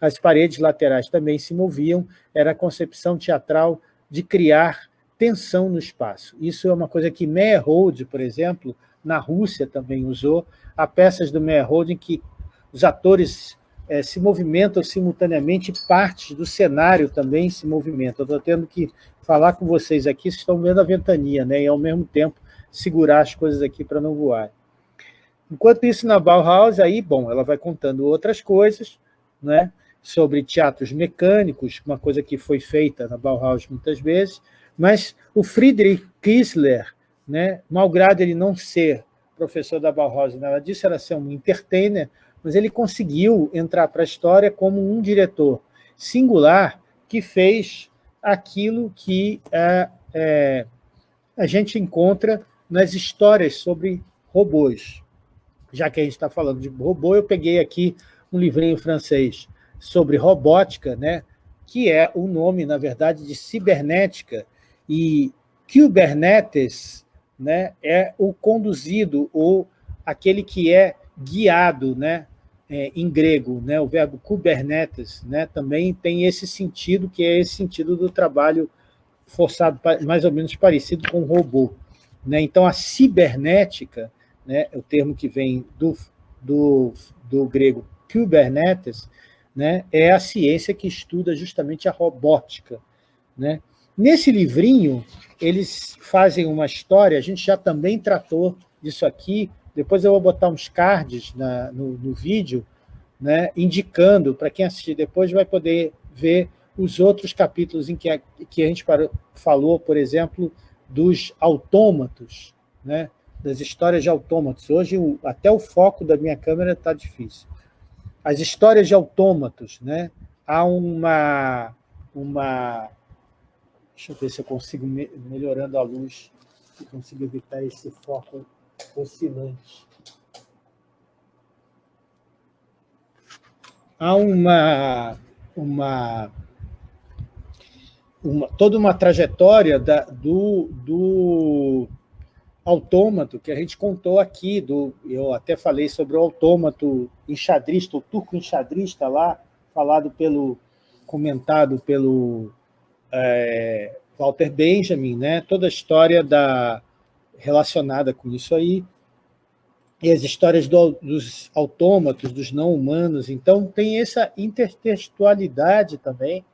As paredes laterais também se moviam, era a concepção teatral de criar tensão no espaço. Isso é uma coisa que Meyerhold, por exemplo, na Rússia também usou, há peças do Meyerhold em que os atores é, se movimentam simultaneamente, partes do cenário também se movimentam. Estou tendo que falar com vocês aqui, vocês estão vendo a ventania, né? e ao mesmo tempo segurar as coisas aqui para não voar. Enquanto isso, na Bauhaus, aí, bom, ela vai contando outras coisas, né? sobre teatros mecânicos, uma coisa que foi feita na Bauhaus muitas vezes, mas o Friedrich Kiesler, né, malgrado ele não ser professor da Bauhaus, nada disso, era ser um entertainer, mas ele conseguiu entrar para a história como um diretor singular que fez aquilo que é, é, a gente encontra nas histórias sobre robôs. Já que a gente está falando de robô, eu peguei aqui um livrinho francês sobre robótica, né, que é o nome, na verdade, de cibernética, e Kubernetes né, é o conduzido, ou aquele que é guiado, né, é, em grego, né, o verbo kubernetes, né, também tem esse sentido, que é esse sentido do trabalho forçado, mais ou menos parecido com robô. Né? Então, a cibernética, né, o termo que vem do, do, do grego kubernetes, né, é a ciência que estuda justamente a robótica. Né? Nesse livrinho, eles fazem uma história, a gente já também tratou disso aqui, depois eu vou botar uns cards na, no, no vídeo, né, indicando, para quem assistir depois vai poder ver os outros capítulos em que a, que a gente falou, por exemplo, dos autômatos, né, das histórias de autômatos. Hoje, o, até o foco da minha câmera está difícil. As histórias de autômatos, né, há uma, uma... Deixa eu ver se eu consigo, me, melhorando a luz, se consigo evitar esse foco Há uma, uma, uma, toda uma trajetória da, do, do autômato que a gente contou aqui, do, eu até falei sobre o autômato enxadrista, o turco enxadrista lá, falado pelo, comentado pelo é, Walter Benjamin, né? toda a história da, relacionada com isso aí, e as histórias do, dos autômatos, dos não-humanos. Então, tem essa intertextualidade também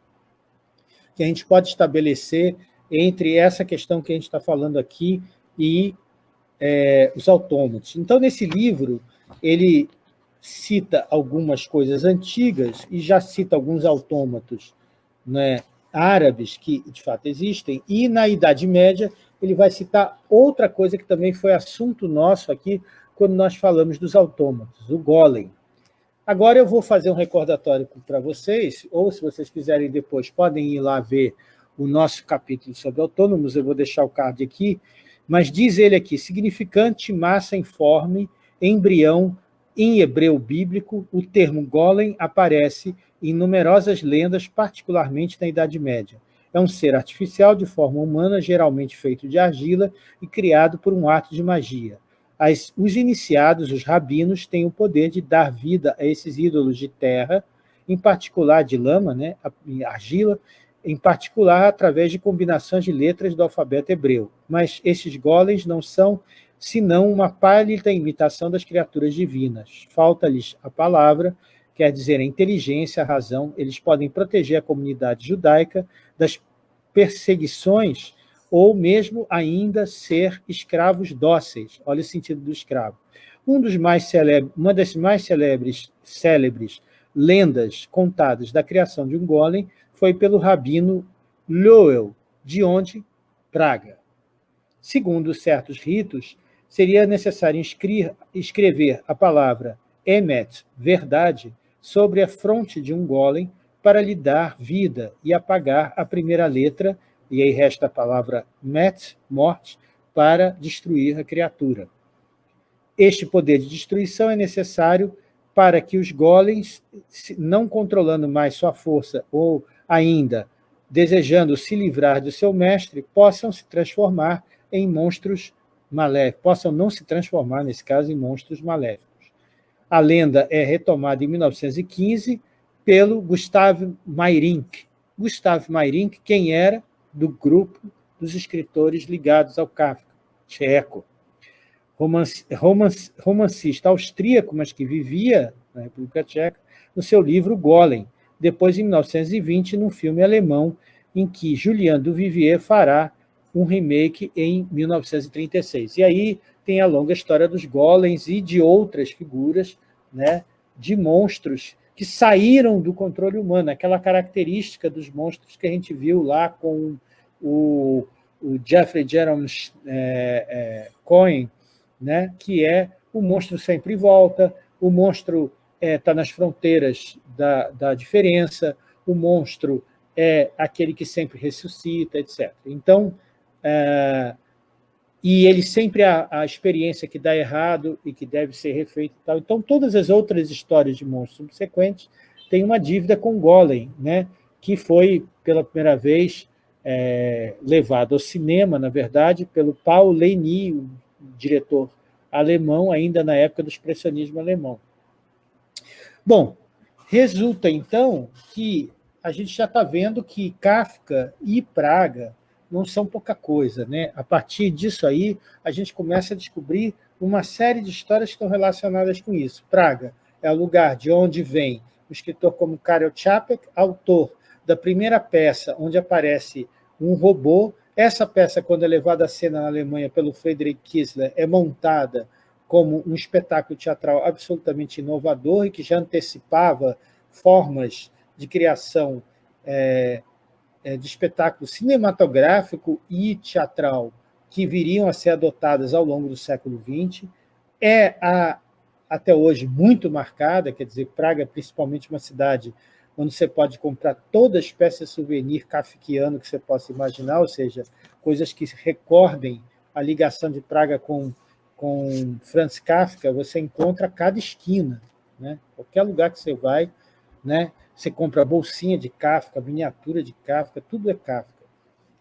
que a gente pode estabelecer entre essa questão que a gente está falando aqui e é, os autômatos. Então, nesse livro, ele cita algumas coisas antigas e já cita alguns autômatos né, árabes que, de fato, existem, e na Idade Média ele vai citar outra coisa que também foi assunto nosso aqui quando nós falamos dos autômatos, o golem. Agora eu vou fazer um recordatório para vocês, ou se vocês quiserem depois, podem ir lá ver o nosso capítulo sobre autônomos, eu vou deixar o card aqui, mas diz ele aqui, significante massa informe, embrião, em hebreu bíblico, o termo golem aparece em numerosas lendas, particularmente na Idade Média. É um ser artificial de forma humana, geralmente feito de argila e criado por um ato de magia. As, os iniciados, os rabinos, têm o poder de dar vida a esses ídolos de terra, em particular de lama, né, argila, em particular através de combinações de letras do alfabeto hebreu. Mas esses golems não são senão uma pálida imitação das criaturas divinas. Falta-lhes a palavra, quer dizer, a inteligência, a razão. Eles podem proteger a comunidade judaica das perseguições ou mesmo ainda ser escravos dóceis. Olha o sentido do escravo. Um dos mais uma das mais célebres, lendas contadas da criação de um golem foi pelo rabino Lowell, de onde? Praga. Segundo certos ritos, seria necessário escrever a palavra emet, verdade, sobre a fronte de um golem para lhe dar vida e apagar a primeira letra, e aí resta a palavra met, morte, para destruir a criatura. Este poder de destruição é necessário para que os golems, não controlando mais sua força ou ainda desejando se livrar do seu mestre, possam se transformar em monstros maléficos, possam não se transformar, nesse caso, em monstros maléficos. A lenda é retomada em 1915 pelo Gustave Meyrink. Gustave Meyrink, quem era do grupo dos escritores ligados ao Kafka, tcheco. Romance, romance, romancista austríaco, mas que vivia na República Tcheca, no seu livro Golem, depois, em 1920, num filme alemão, em que Julien Duvivier fará um remake em 1936. E aí tem a longa história dos golems e de outras figuras, né, de monstros que saíram do controle humano, aquela característica dos monstros que a gente viu lá com o, o Jeffrey Jerome é, é, Cohen, né, que é o monstro sempre volta, o monstro está é, tá nas fronteiras da, da diferença, o monstro é aquele que sempre ressuscita, etc. Então, é, e ele sempre a, a experiência que dá errado e que deve ser refeita e tal. Então, todas as outras histórias de monstros subsequentes têm uma dívida com Golem, né? que foi, pela primeira vez, é, levado ao cinema, na verdade, pelo Paul Leni, o diretor alemão, ainda na época do expressionismo alemão. Bom, resulta, então, que a gente já está vendo que Kafka e Praga não são pouca coisa. Né? A partir disso aí, a gente começa a descobrir uma série de histórias que estão relacionadas com isso. Praga é o lugar de onde vem o escritor como Karel Čapek, autor da primeira peça onde aparece um robô. Essa peça, quando é levada à cena na Alemanha pelo Friedrich Kiesler, é montada como um espetáculo teatral absolutamente inovador e que já antecipava formas de criação é, de espetáculo cinematográfico e teatral que viriam a ser adotadas ao longo do século XX, é a, até hoje muito marcada, quer dizer, Praga é principalmente uma cidade onde você pode comprar toda espécie de souvenir kafkiano que você possa imaginar, ou seja, coisas que recordem a ligação de Praga com, com Franz Kafka, você encontra a cada esquina. Né? Qualquer lugar que você vai, né? Você compra a bolsinha de Kafka, a miniatura de Kafka, tudo é Kafka.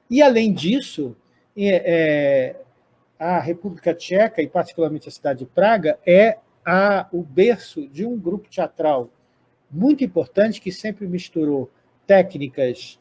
E, além disso, é, é, a República Tcheca, e particularmente a cidade de Praga, é a, o berço de um grupo teatral muito importante que sempre misturou técnicas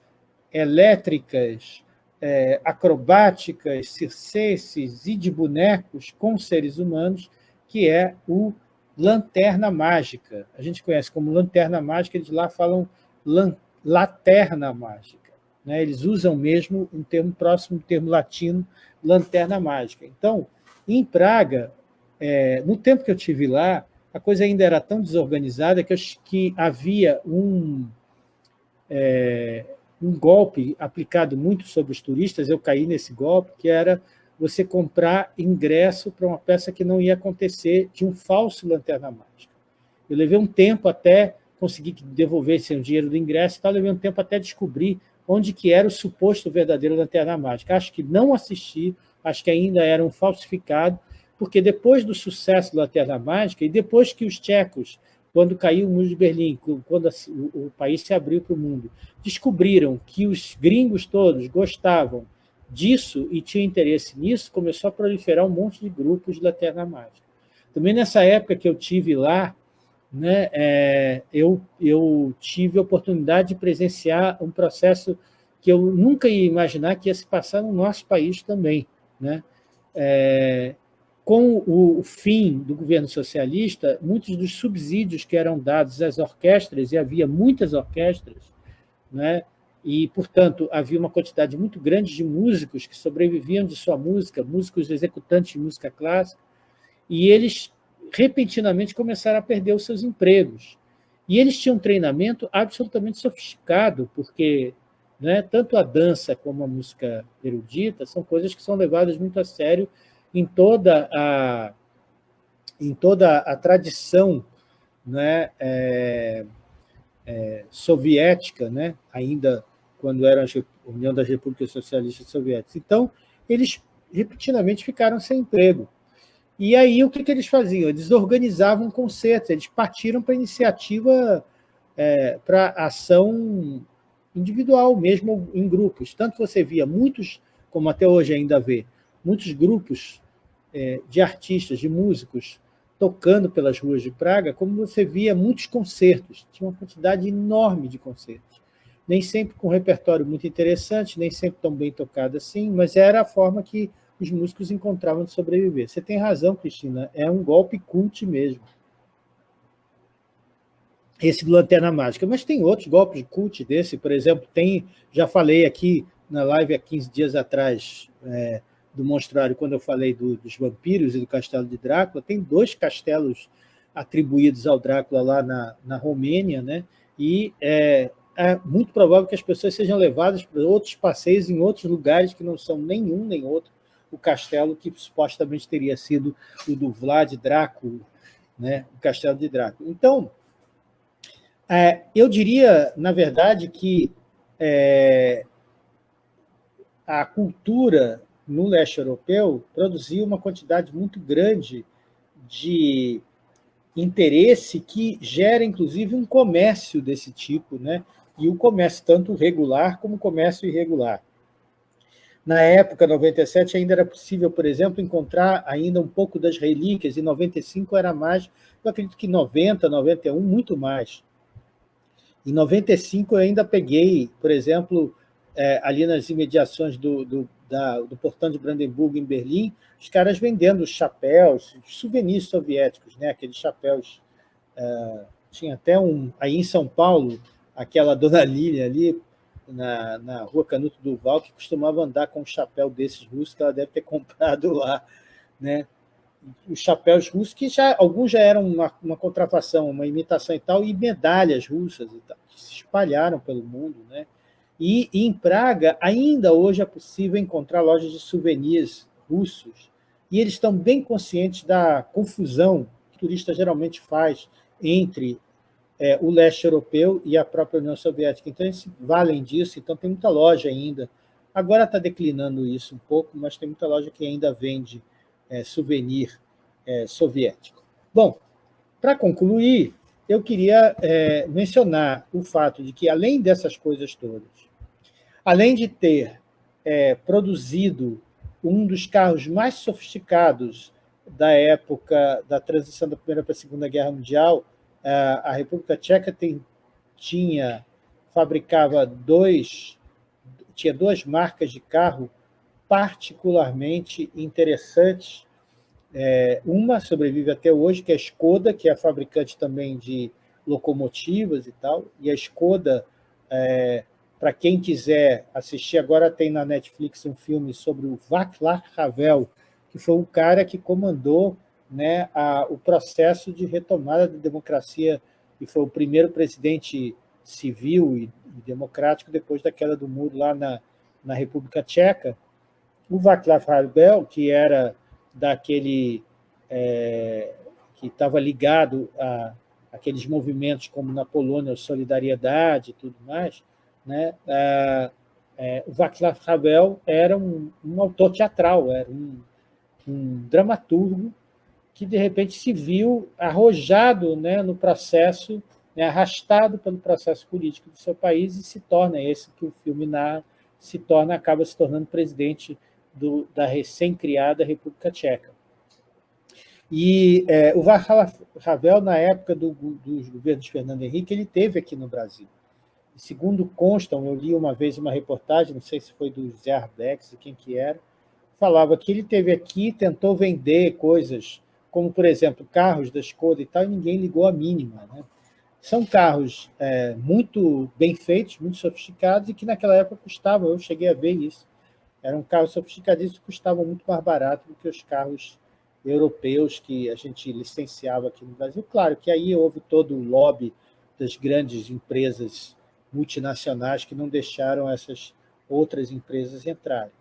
elétricas, é, acrobáticas, circenses e de bonecos com seres humanos, que é o Lanterna Mágica. A gente conhece como Lanterna Mágica, eles lá falam lan, Laterna Mágica. Né? Eles usam mesmo um termo próximo do termo latino, Lanterna Mágica. Então, em Praga, é, no tempo que eu tive lá, a coisa ainda era tão desorganizada que, eu, que havia um, é, um golpe aplicado muito sobre os turistas, eu caí nesse golpe, que era você comprar ingresso para uma peça que não ia acontecer de um falso Lanterna Mágica. Eu levei um tempo até conseguir que devolvessem o dinheiro do ingresso, tal, levei um tempo até descobrir onde que era o suposto verdadeiro Lanterna Mágica. Acho que não assisti, acho que ainda era um falsificado, porque depois do sucesso do Lanterna Mágica, e depois que os tchecos, quando caiu o muro de Berlim, quando o país se abriu para o mundo, descobriram que os gringos todos gostavam disso e tinha interesse nisso, começou a proliferar um monte de grupos de Lanterna Mágica. Também nessa época que eu tive lá, né, é, eu, eu tive a oportunidade de presenciar um processo que eu nunca ia imaginar que ia se passar no nosso país também. Né? É, com o, o fim do governo socialista, muitos dos subsídios que eram dados às orquestras, e havia muitas orquestras, né, e, portanto, havia uma quantidade muito grande de músicos que sobreviviam de sua música, músicos executantes de música clássica, e eles repentinamente começaram a perder os seus empregos. E eles tinham um treinamento absolutamente sofisticado, porque né, tanto a dança como a música erudita são coisas que são levadas muito a sério em toda a, em toda a tradição né, é, é, soviética, né, ainda quando era a União das Repúblicas Socialistas Soviéticas. Então, eles repetidamente ficaram sem emprego. E aí, o que, que eles faziam? Eles organizavam concertos, eles partiram para iniciativa, é, para ação individual, mesmo em grupos. Tanto você via muitos, como até hoje ainda vê, muitos grupos é, de artistas, de músicos, tocando pelas ruas de Praga, como você via muitos concertos. Tinha uma quantidade enorme de concertos nem sempre com um repertório muito interessante, nem sempre tão bem tocado assim, mas era a forma que os músicos encontravam de sobreviver. Você tem razão, Cristina, é um golpe cult mesmo. Esse do Lanterna Mágica. Mas tem outros golpes de cult desse, por exemplo, tem, já falei aqui na live há 15 dias atrás, é, do Monstrário, quando eu falei do, dos vampiros e do castelo de Drácula, tem dois castelos atribuídos ao Drácula lá na, na Romênia, né? e é, é muito provável que as pessoas sejam levadas para outros passeios em outros lugares que não são nenhum nem outro o castelo que supostamente teria sido o do Vlad Drácula, né? o castelo de Drácula. Então, é, eu diria, na verdade, que é, a cultura no leste europeu produziu uma quantidade muito grande de interesse que gera, inclusive, um comércio desse tipo, né? E o comércio tanto regular como comércio irregular. Na época, 97, ainda era possível, por exemplo, encontrar ainda um pouco das relíquias, e 95 era mais, eu acredito que 90, 91, muito mais. Em 95 eu ainda peguei, por exemplo, é, ali nas imediações do, do, da, do portão de Brandemburgo, em Berlim, os caras vendendo chapéus, souvenirs soviéticos, né? aqueles chapéus. É, tinha até um, aí em São Paulo, aquela dona Lília ali, na, na rua Canuto Duval, que costumava andar com um chapéu desses russos, que ela deve ter comprado lá. Né? Os chapéus russos, que já, alguns já eram uma, uma contrafação, uma imitação e tal, e medalhas russas e tal, que se espalharam pelo mundo. Né? E, e em Praga, ainda hoje é possível encontrar lojas de souvenirs russos, e eles estão bem conscientes da confusão que o turista geralmente faz entre é, o leste europeu e a própria União Soviética. Então, eles valem disso, então tem muita loja ainda. Agora está declinando isso um pouco, mas tem muita loja que ainda vende é, souvenir é, soviético. Bom, para concluir, eu queria é, mencionar o fato de que, além dessas coisas todas, além de ter é, produzido um dos carros mais sofisticados da época da transição da Primeira para a Segunda Guerra Mundial, a República Tcheca tem, tinha, fabricava dois, tinha duas marcas de carro particularmente interessantes. É, uma sobrevive até hoje, que é a Skoda, que é fabricante também de locomotivas e tal, e a Skoda, é, para quem quiser assistir, agora tem na Netflix um filme sobre o Václav Havel, que foi um cara que comandou né, a, o processo de retomada da democracia e foi o primeiro presidente civil e, e democrático depois da queda do muro lá na, na República Tcheca. O Václav Havel, que era daquele é, que estava ligado a aqueles movimentos como na Polônia, Solidariedade e tudo mais, né? É, o Václav Havel era um, um autor teatral, era um, um dramaturgo que, de repente, se viu arrojado né, no processo, né, arrastado pelo processo político do seu país e se torna, esse que o filme se torna, acaba se tornando presidente do, da recém-criada República Tcheca. E é, o Václav Havel, na época do, dos governos de Fernando Henrique, ele teve aqui no Brasil. Segundo constam, eu li uma vez uma reportagem, não sei se foi do Zé Arbex, quem que era, falava que ele teve aqui, tentou vender coisas, como, por exemplo, carros da Skoda e tal, e ninguém ligou a mínima. Né? São carros é, muito bem feitos, muito sofisticados, e que naquela época custavam, eu cheguei a ver isso, eram carros sofisticadíssimos que custavam muito mais barato do que os carros europeus que a gente licenciava aqui no Brasil. Claro que aí houve todo o lobby das grandes empresas multinacionais que não deixaram essas outras empresas entrarem.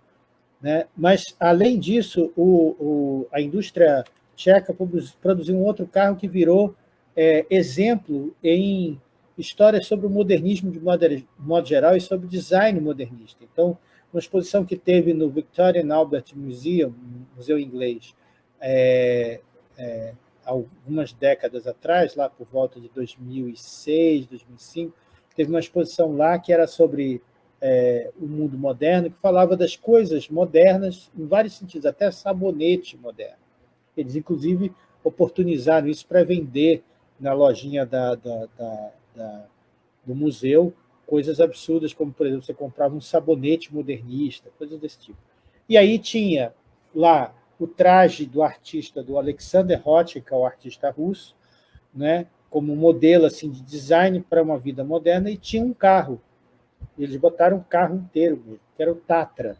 Né? Mas, além disso, o, o, a indústria tcheca produziu um outro carro que virou é, exemplo em histórias sobre o modernismo de modo, modo geral e sobre design modernista. Então, uma exposição que teve no Victorian Albert Museum, museu inglês, é, é, algumas décadas atrás, lá por volta de 2006, 2005, teve uma exposição lá que era sobre é, o mundo moderno, que falava das coisas modernas em vários sentidos, até sabonete moderno. Eles, inclusive, oportunizaram isso para vender na lojinha da, da, da, do museu coisas absurdas, como, por exemplo, você comprava um sabonete modernista, coisas desse tipo. E aí tinha lá o traje do artista, do Alexander é o artista russo, né, como modelo assim, de design para uma vida moderna, e tinha um carro. Eles botaram um carro inteiro, que era o Tatra.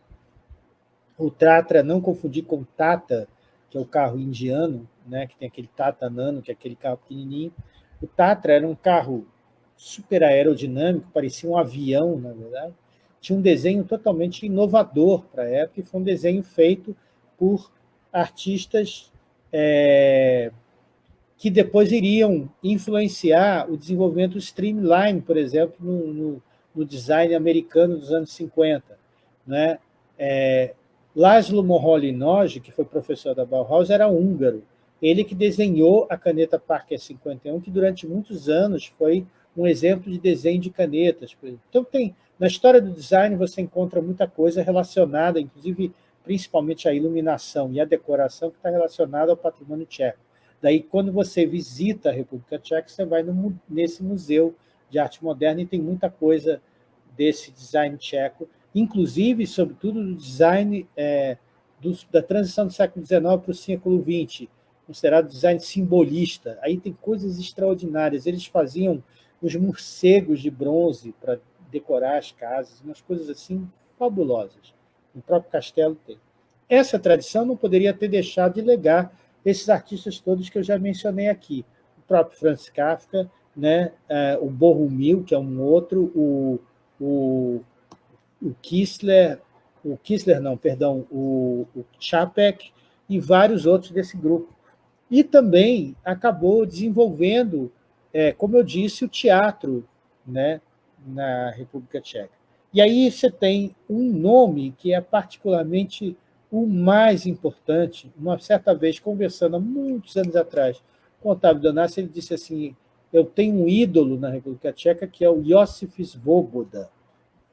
O Tatra, não confundir com Tata, que é o carro indiano, né, que tem aquele Tata Nano, que é aquele carro pequenininho. O Tatra era um carro super aerodinâmico, parecia um avião, na verdade. Tinha um desenho totalmente inovador para a época, e foi um desenho feito por artistas é, que depois iriam influenciar o desenvolvimento do streamline, por exemplo, no, no, no design americano dos anos 50. Né? É, Laszlo Moholy-Nagy, que foi professor da Bauhaus, era húngaro. Ele que desenhou a caneta Parker 51, que durante muitos anos foi um exemplo de desenho de canetas. Então, tem, na história do design você encontra muita coisa relacionada, inclusive, principalmente a iluminação e a decoração, que está relacionada ao patrimônio tcheco. Daí, quando você visita a República Tcheca, você vai no, nesse museu de arte moderna e tem muita coisa desse design tcheco, inclusive, sobretudo, do design é, do, da transição do século XIX para o século XX, considerado design simbolista. Aí tem coisas extraordinárias. Eles faziam os morcegos de bronze para decorar as casas, umas coisas assim fabulosas. No próprio castelo tem. Essa tradição não poderia ter deixado de legar esses artistas todos que eu já mencionei aqui. O próprio Franz Kafka, né? o Bohumil, que é um outro, o, o, o Kissler, o Kissler não, perdão, o, o Chapek e vários outros desse grupo. E também acabou desenvolvendo é, como eu disse, o teatro né, na República Tcheca. E aí você tem um nome que é particularmente o mais importante. Uma certa vez, conversando há muitos anos atrás com Otávio Donassi, ele disse assim, eu tenho um ídolo na República Tcheca, que é o Josif Svoboda,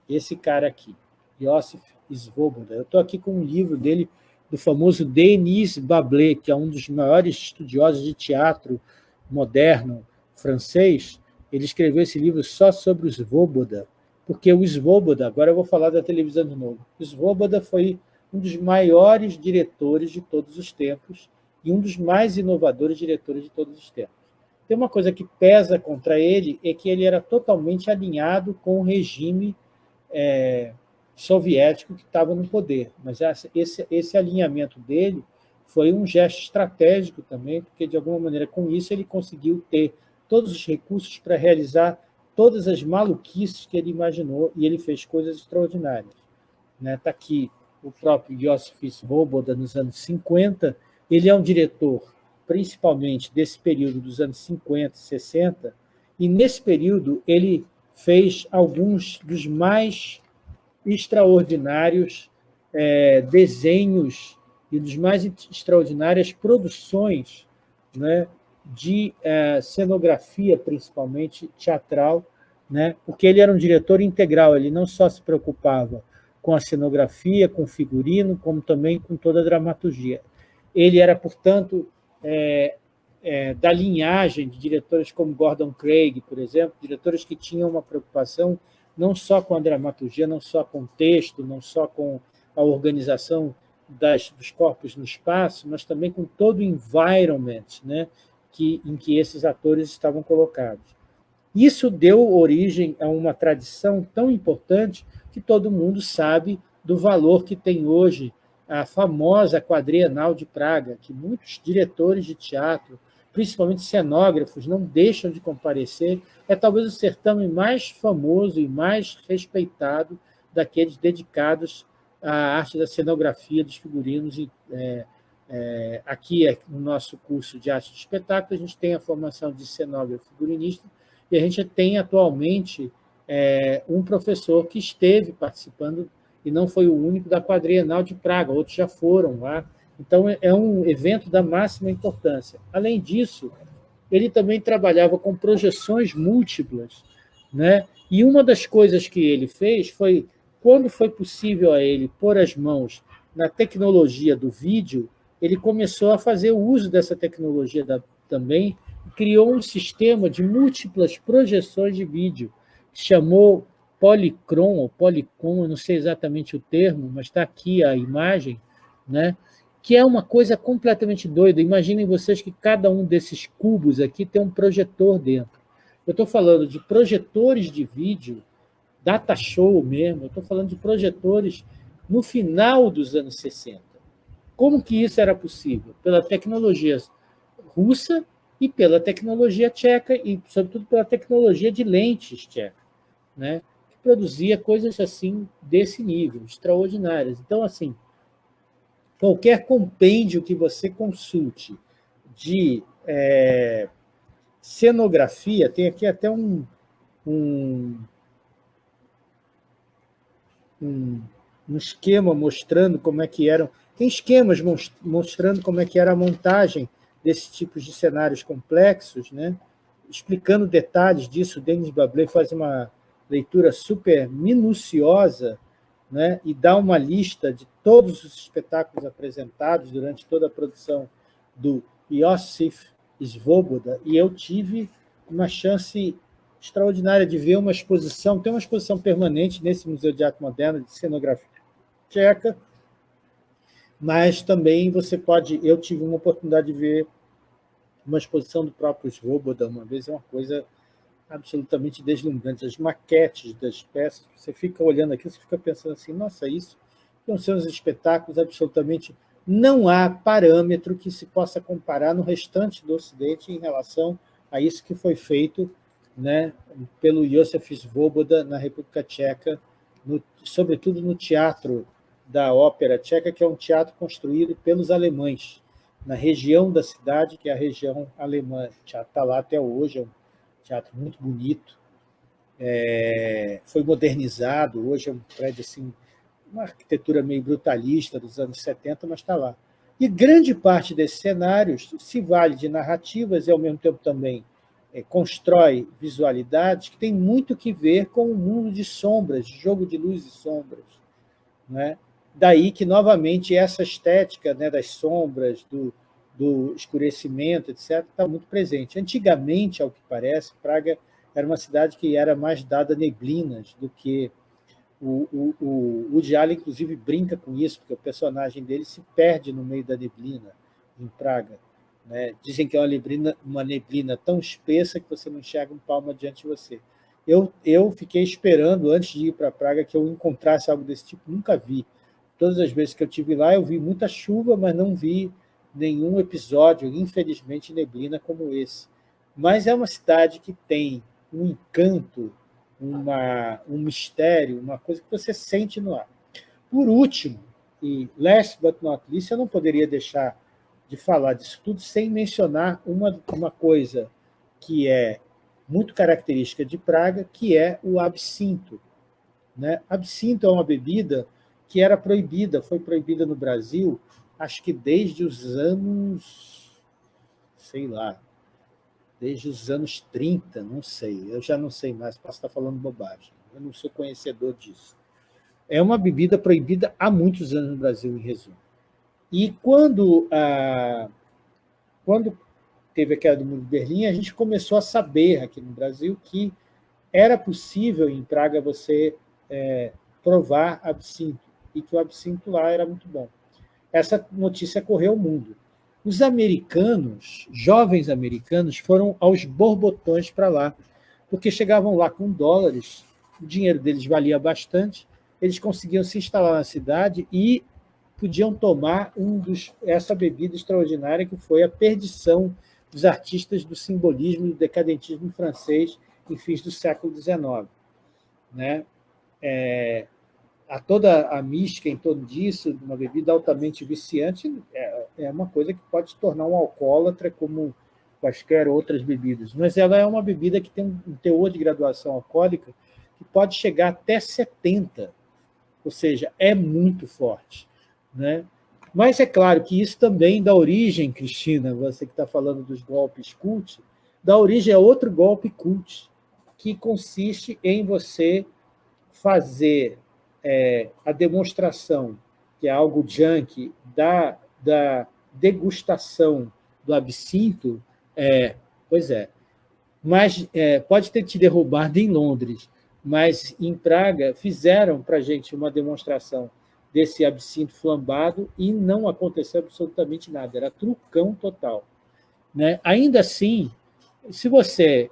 esse cara aqui, Josif Svoboda. Eu estou aqui com um livro dele, do famoso Denis Bablé, que é um dos maiores estudiosos de teatro moderno francês. Ele escreveu esse livro só sobre o Svoboda, porque o Svoboda, agora eu vou falar da televisão de novo, o Svoboda foi um dos maiores diretores de todos os tempos e um dos mais inovadores diretores de todos os tempos. Tem uma coisa que pesa contra ele, é que ele era totalmente alinhado com o regime é, soviético que estava no poder. Mas esse, esse alinhamento dele foi um gesto estratégico também, porque, de alguma maneira, com isso, ele conseguiu ter todos os recursos para realizar todas as maluquices que ele imaginou, e ele fez coisas extraordinárias. Está né? Tá aqui o próprio Josif Svoboda, nos anos 50, ele é um diretor, principalmente desse período dos anos 50 e 60, e nesse período ele fez alguns dos mais extraordinários é, desenhos e dos mais extraordinárias produções né, de é, cenografia, principalmente teatral, né, porque ele era um diretor integral, ele não só se preocupava com a cenografia, com o figurino, como também com toda a dramaturgia. Ele era, portanto, é, é, da linhagem de diretores como Gordon Craig, por exemplo, diretores que tinham uma preocupação não só com a dramaturgia, não só com o texto, não só com a organização das, dos corpos no espaço, mas também com todo o environment né, que, em que esses atores estavam colocados. Isso deu origem a uma tradição tão importante que todo mundo sabe do valor que tem hoje a famosa quadrienal de Praga, que muitos diretores de teatro, principalmente cenógrafos, não deixam de comparecer, é talvez o certame mais famoso e mais respeitado daqueles dedicados à arte da cenografia dos figurinos. E, é, é, aqui, no nosso curso de arte de espetáculo, a gente tem a formação de cenógrafo figurinista e a gente tem atualmente é, um professor que esteve participando e não foi o único da Quadrienal de Praga, outros já foram lá. Então, é, é um evento da máxima importância. Além disso, ele também trabalhava com projeções múltiplas, né? e uma das coisas que ele fez foi, quando foi possível a ele pôr as mãos na tecnologia do vídeo, ele começou a fazer o uso dessa tecnologia da, também, criou um sistema de múltiplas projeções de vídeo, que chamou Polycron, ou Polycom, eu não sei exatamente o termo, mas está aqui a imagem, né? Que é uma coisa completamente doida. Imaginem vocês que cada um desses cubos aqui tem um projetor dentro. Eu estou falando de projetores de vídeo, data show mesmo, eu estou falando de projetores no final dos anos 60. Como que isso era possível? Pela tecnologia russa e pela tecnologia tcheca, e sobretudo pela tecnologia de lentes tcheca, né? que produzia coisas assim desse nível, extraordinárias. Então, assim, qualquer compêndio que você consulte de é, cenografia, tem aqui até um, um, um, um esquema mostrando como é que eram, tem esquemas mostrando como é que era a montagem desses tipos de cenários complexos, né? explicando detalhes disso, Denis Bablé faz uma leitura super minuciosa né, e dá uma lista de todos os espetáculos apresentados durante toda a produção do Iosif Svoboda, e eu tive uma chance extraordinária de ver uma exposição, tem uma exposição permanente nesse Museu de Arte Moderna de Cenografia Tcheca, mas também você pode... Eu tive uma oportunidade de ver uma exposição do próprio Svoboda uma vez, é uma coisa absolutamente deslumbrante. As maquetes das peças, você fica olhando aqui, você fica pensando assim, nossa, isso são os espetáculos absolutamente... Não há parâmetro que se possa comparar no restante do Ocidente em relação a isso que foi feito né, pelo Josef Svoboda na República Tcheca, no, sobretudo no teatro da Ópera Tcheca, que é um teatro construído pelos alemães, na região da cidade, que é a região alemã. O teatro está lá até hoje, é um teatro muito bonito, é, foi modernizado, hoje é um prédio assim, uma arquitetura meio brutalista dos anos 70, mas está lá. E grande parte desses cenários se vale de narrativas e, ao mesmo tempo, também é, constrói visualidades que tem muito que ver com o mundo de sombras, de jogo de luz e sombras. Né? Daí que, novamente, essa estética né, das sombras, do, do escurecimento, etc., está muito presente. Antigamente, ao que parece, Praga era uma cidade que era mais dada a neblinas do que... O, o, o inclusive, brinca com isso, porque o personagem dele se perde no meio da neblina em Praga. Né? Dizem que é uma neblina, uma neblina tão espessa que você não enxerga um palmo diante de você. Eu, eu fiquei esperando, antes de ir para Praga, que eu encontrasse algo desse tipo, nunca vi. Todas as vezes que eu tive lá, eu vi muita chuva, mas não vi nenhum episódio, infelizmente, neblina como esse. Mas é uma cidade que tem um encanto, uma, um mistério, uma coisa que você sente no ar. Por último, e last but not least, eu não poderia deixar de falar disso tudo sem mencionar uma, uma coisa que é muito característica de Praga, que é o absinto. Né? Absinto é uma bebida que era proibida, foi proibida no Brasil, acho que desde os anos, sei lá, desde os anos 30, não sei, eu já não sei mais, posso estar falando bobagem, eu não sou conhecedor disso. É uma bebida proibida há muitos anos no Brasil, em resumo. E quando, ah, quando teve a queda do muro de Berlim, a gente começou a saber aqui no Brasil que era possível em Praga você é, provar absinto, e que o absinto lá era muito bom. Essa notícia correu o mundo. Os americanos, jovens americanos, foram aos borbotões para lá, porque chegavam lá com dólares, o dinheiro deles valia bastante, eles conseguiam se instalar na cidade e podiam tomar um dos, essa bebida extraordinária que foi a perdição dos artistas do simbolismo e do decadentismo francês em fins do século XIX. Né? É, a toda a mística em torno disso, uma bebida altamente viciante, é, é uma coisa que pode tornar um alcoólatra como quaisquer outras bebidas, mas ela é uma bebida que tem um teor de graduação alcoólica que pode chegar até 70, ou seja, é muito forte. Né? Mas é claro que isso também dá origem, Cristina, você que está falando dos golpes cult, dá origem a outro golpe cult, que consiste em você fazer é, a demonstração, que é algo junk, da, da degustação do absinto, é, pois é, mas é, pode ter te derrubado em Londres, mas em Praga fizeram para a gente uma demonstração desse absinto flambado e não aconteceu absolutamente nada, era trucão total. Né? Ainda assim, se você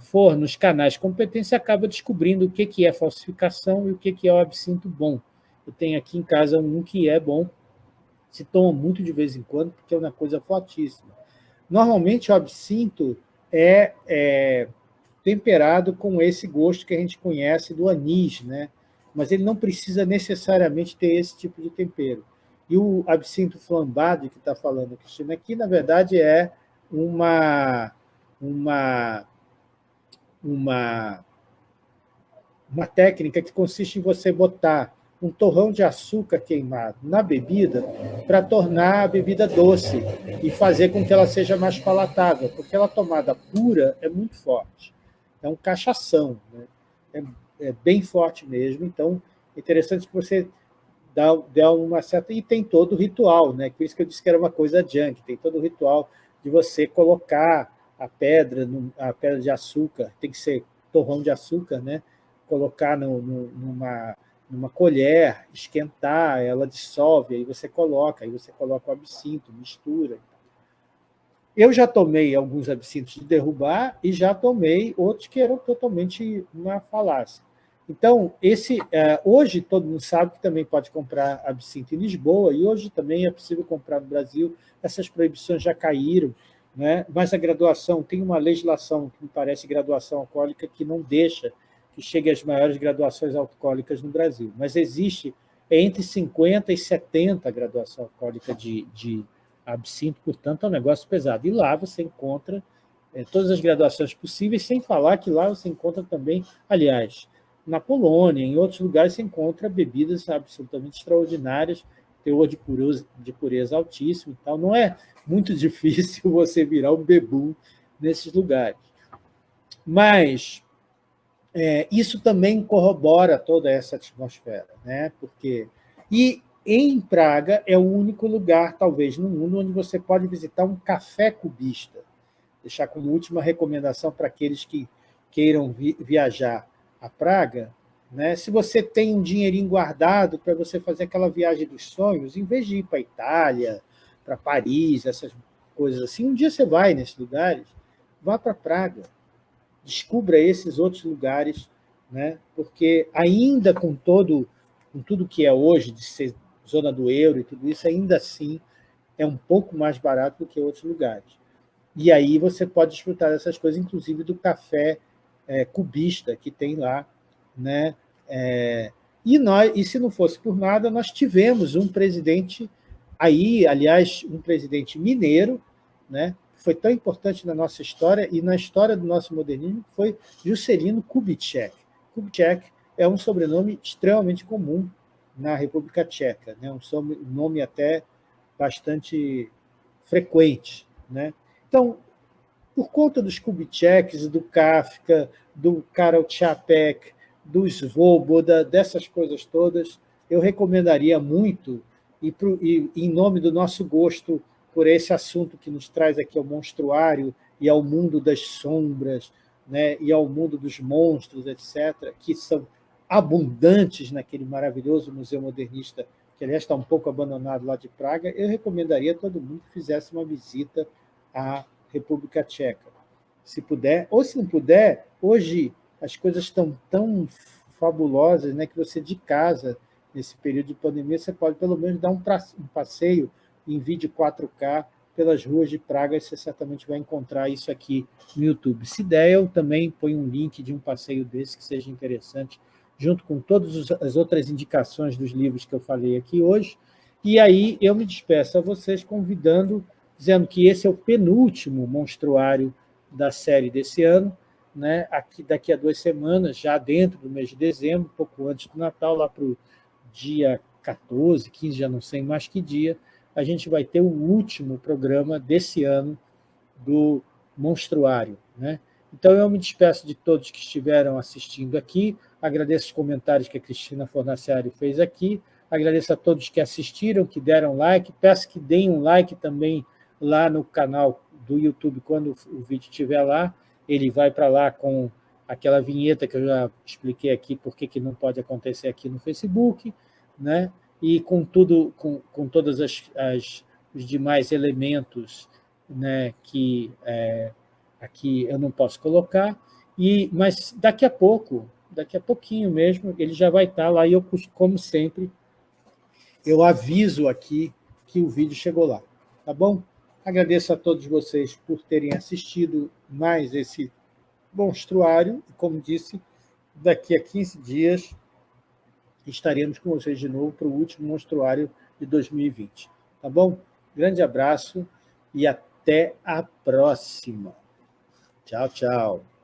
for nos canais você acaba descobrindo o que, que é falsificação e o que, que é o absinto bom. Eu tenho aqui em casa um que é bom, se toma muito de vez em quando, porque é uma coisa fortíssima. Normalmente, o absinto é, é temperado com esse gosto que a gente conhece do anis, né? mas ele não precisa necessariamente ter esse tipo de tempero. E o absinto flambado que está falando Cristina aqui, na verdade, é uma, uma, uma, uma técnica que consiste em você botar um torrão de açúcar queimado na bebida para tornar a bebida doce e fazer com que ela seja mais palatável, porque ela tomada pura é muito forte. É um cachação. Né? É é bem forte mesmo, então é interessante que você dá, dá uma certa... E tem todo o ritual, né? por isso que eu disse que era uma coisa junk, tem todo o ritual de você colocar a pedra, a pedra de açúcar, tem que ser torrão de açúcar, né? colocar no, no, numa, numa colher, esquentar, ela dissolve, aí você coloca, aí você coloca o absinto, mistura. Eu já tomei alguns absintos de derrubar e já tomei outros que eram totalmente uma falácia. Então, esse, é, hoje todo mundo sabe que também pode comprar absinto em Lisboa, e hoje também é possível comprar no Brasil, essas proibições já caíram, né? mas a graduação, tem uma legislação que me parece graduação alcoólica que não deixa que chegue às maiores graduações alcoólicas no Brasil, mas existe entre 50 e 70 graduação alcoólica de, de absinto, portanto é um negócio pesado. E lá você encontra é, todas as graduações possíveis, sem falar que lá você encontra também, aliás, na Polônia, em outros lugares, se encontra bebidas absolutamente extraordinárias, teor de pureza, de pureza altíssimo e tal. Não é muito difícil você virar um bebum nesses lugares. Mas é, isso também corrobora toda essa atmosfera, né? Porque e em Praga é o único lugar, talvez, no mundo onde você pode visitar um café cubista. Deixar como última recomendação para aqueles que queiram vi viajar a Praga, né? se você tem um dinheirinho guardado para você fazer aquela viagem dos sonhos, em vez de ir para Itália, para Paris, essas coisas assim, um dia você vai nesses lugares, vá para Praga, descubra esses outros lugares, né? porque ainda com, todo, com tudo que é hoje, de ser zona do euro e tudo isso, ainda assim é um pouco mais barato do que outros lugares. E aí você pode desfrutar dessas coisas, inclusive do café é, cubista que tem lá. Né? É, e, nós, e se não fosse por nada, nós tivemos um presidente aí, aliás, um presidente mineiro, né? foi tão importante na nossa história e na história do nosso modernismo, foi Juscelino Kubitschek. Kubitschek é um sobrenome extremamente comum na República Tcheca, né? um nome até bastante frequente. Né? Então, por conta dos Kubitscheks, do Kafka, do Karol Čapek, do Svoboda, dessas coisas todas, eu recomendaria muito, e, pro, e em nome do nosso gosto por esse assunto que nos traz aqui ao monstruário e ao mundo das sombras, né, e ao mundo dos monstros, etc., que são abundantes naquele maravilhoso museu modernista, que aliás está um pouco abandonado lá de Praga, eu recomendaria a todo mundo que fizesse uma visita à República Tcheca. Se puder, ou se não puder, hoje as coisas estão tão fabulosas né, que você de casa, nesse período de pandemia, você pode pelo menos dar um, passeio em vídeo 4K pelas ruas de Praga e você certamente vai encontrar isso aqui no YouTube. Se der, eu também ponho um link de um passeio desse que seja interessante, junto com todas as outras indicações dos livros que eu falei aqui hoje. E aí eu me despeço a vocês convidando dizendo que esse é o penúltimo monstruário da série desse ano, né? Aqui, daqui a duas semanas, já dentro do mês de dezembro, pouco antes do Natal, lá para o dia 14, 15, já não sei mais que dia, a gente vai ter o último programa desse ano do Monstruário. Né? Então, eu me despeço de todos que estiveram assistindo aqui, agradeço os comentários que a Cristina Fornaciari fez aqui, agradeço a todos que assistiram, que deram like, peço que deem um like também lá no canal do YouTube, quando o vídeo estiver lá, ele vai para lá com aquela vinheta que eu já expliquei aqui, por que não pode acontecer aqui no Facebook, né? e com tudo, com, com todos as, as, os demais elementos né, que é, aqui eu não posso colocar, e, mas daqui a pouco, daqui a pouquinho mesmo, ele já vai estar lá, e eu, como sempre, eu aviso aqui que o vídeo chegou lá, tá bom? Agradeço a todos vocês por terem assistido mais esse monstruário. E, como disse, daqui a 15 dias estaremos com vocês de novo para o último monstruário de 2020. Tá bom? Grande abraço e até a próxima. Tchau, tchau.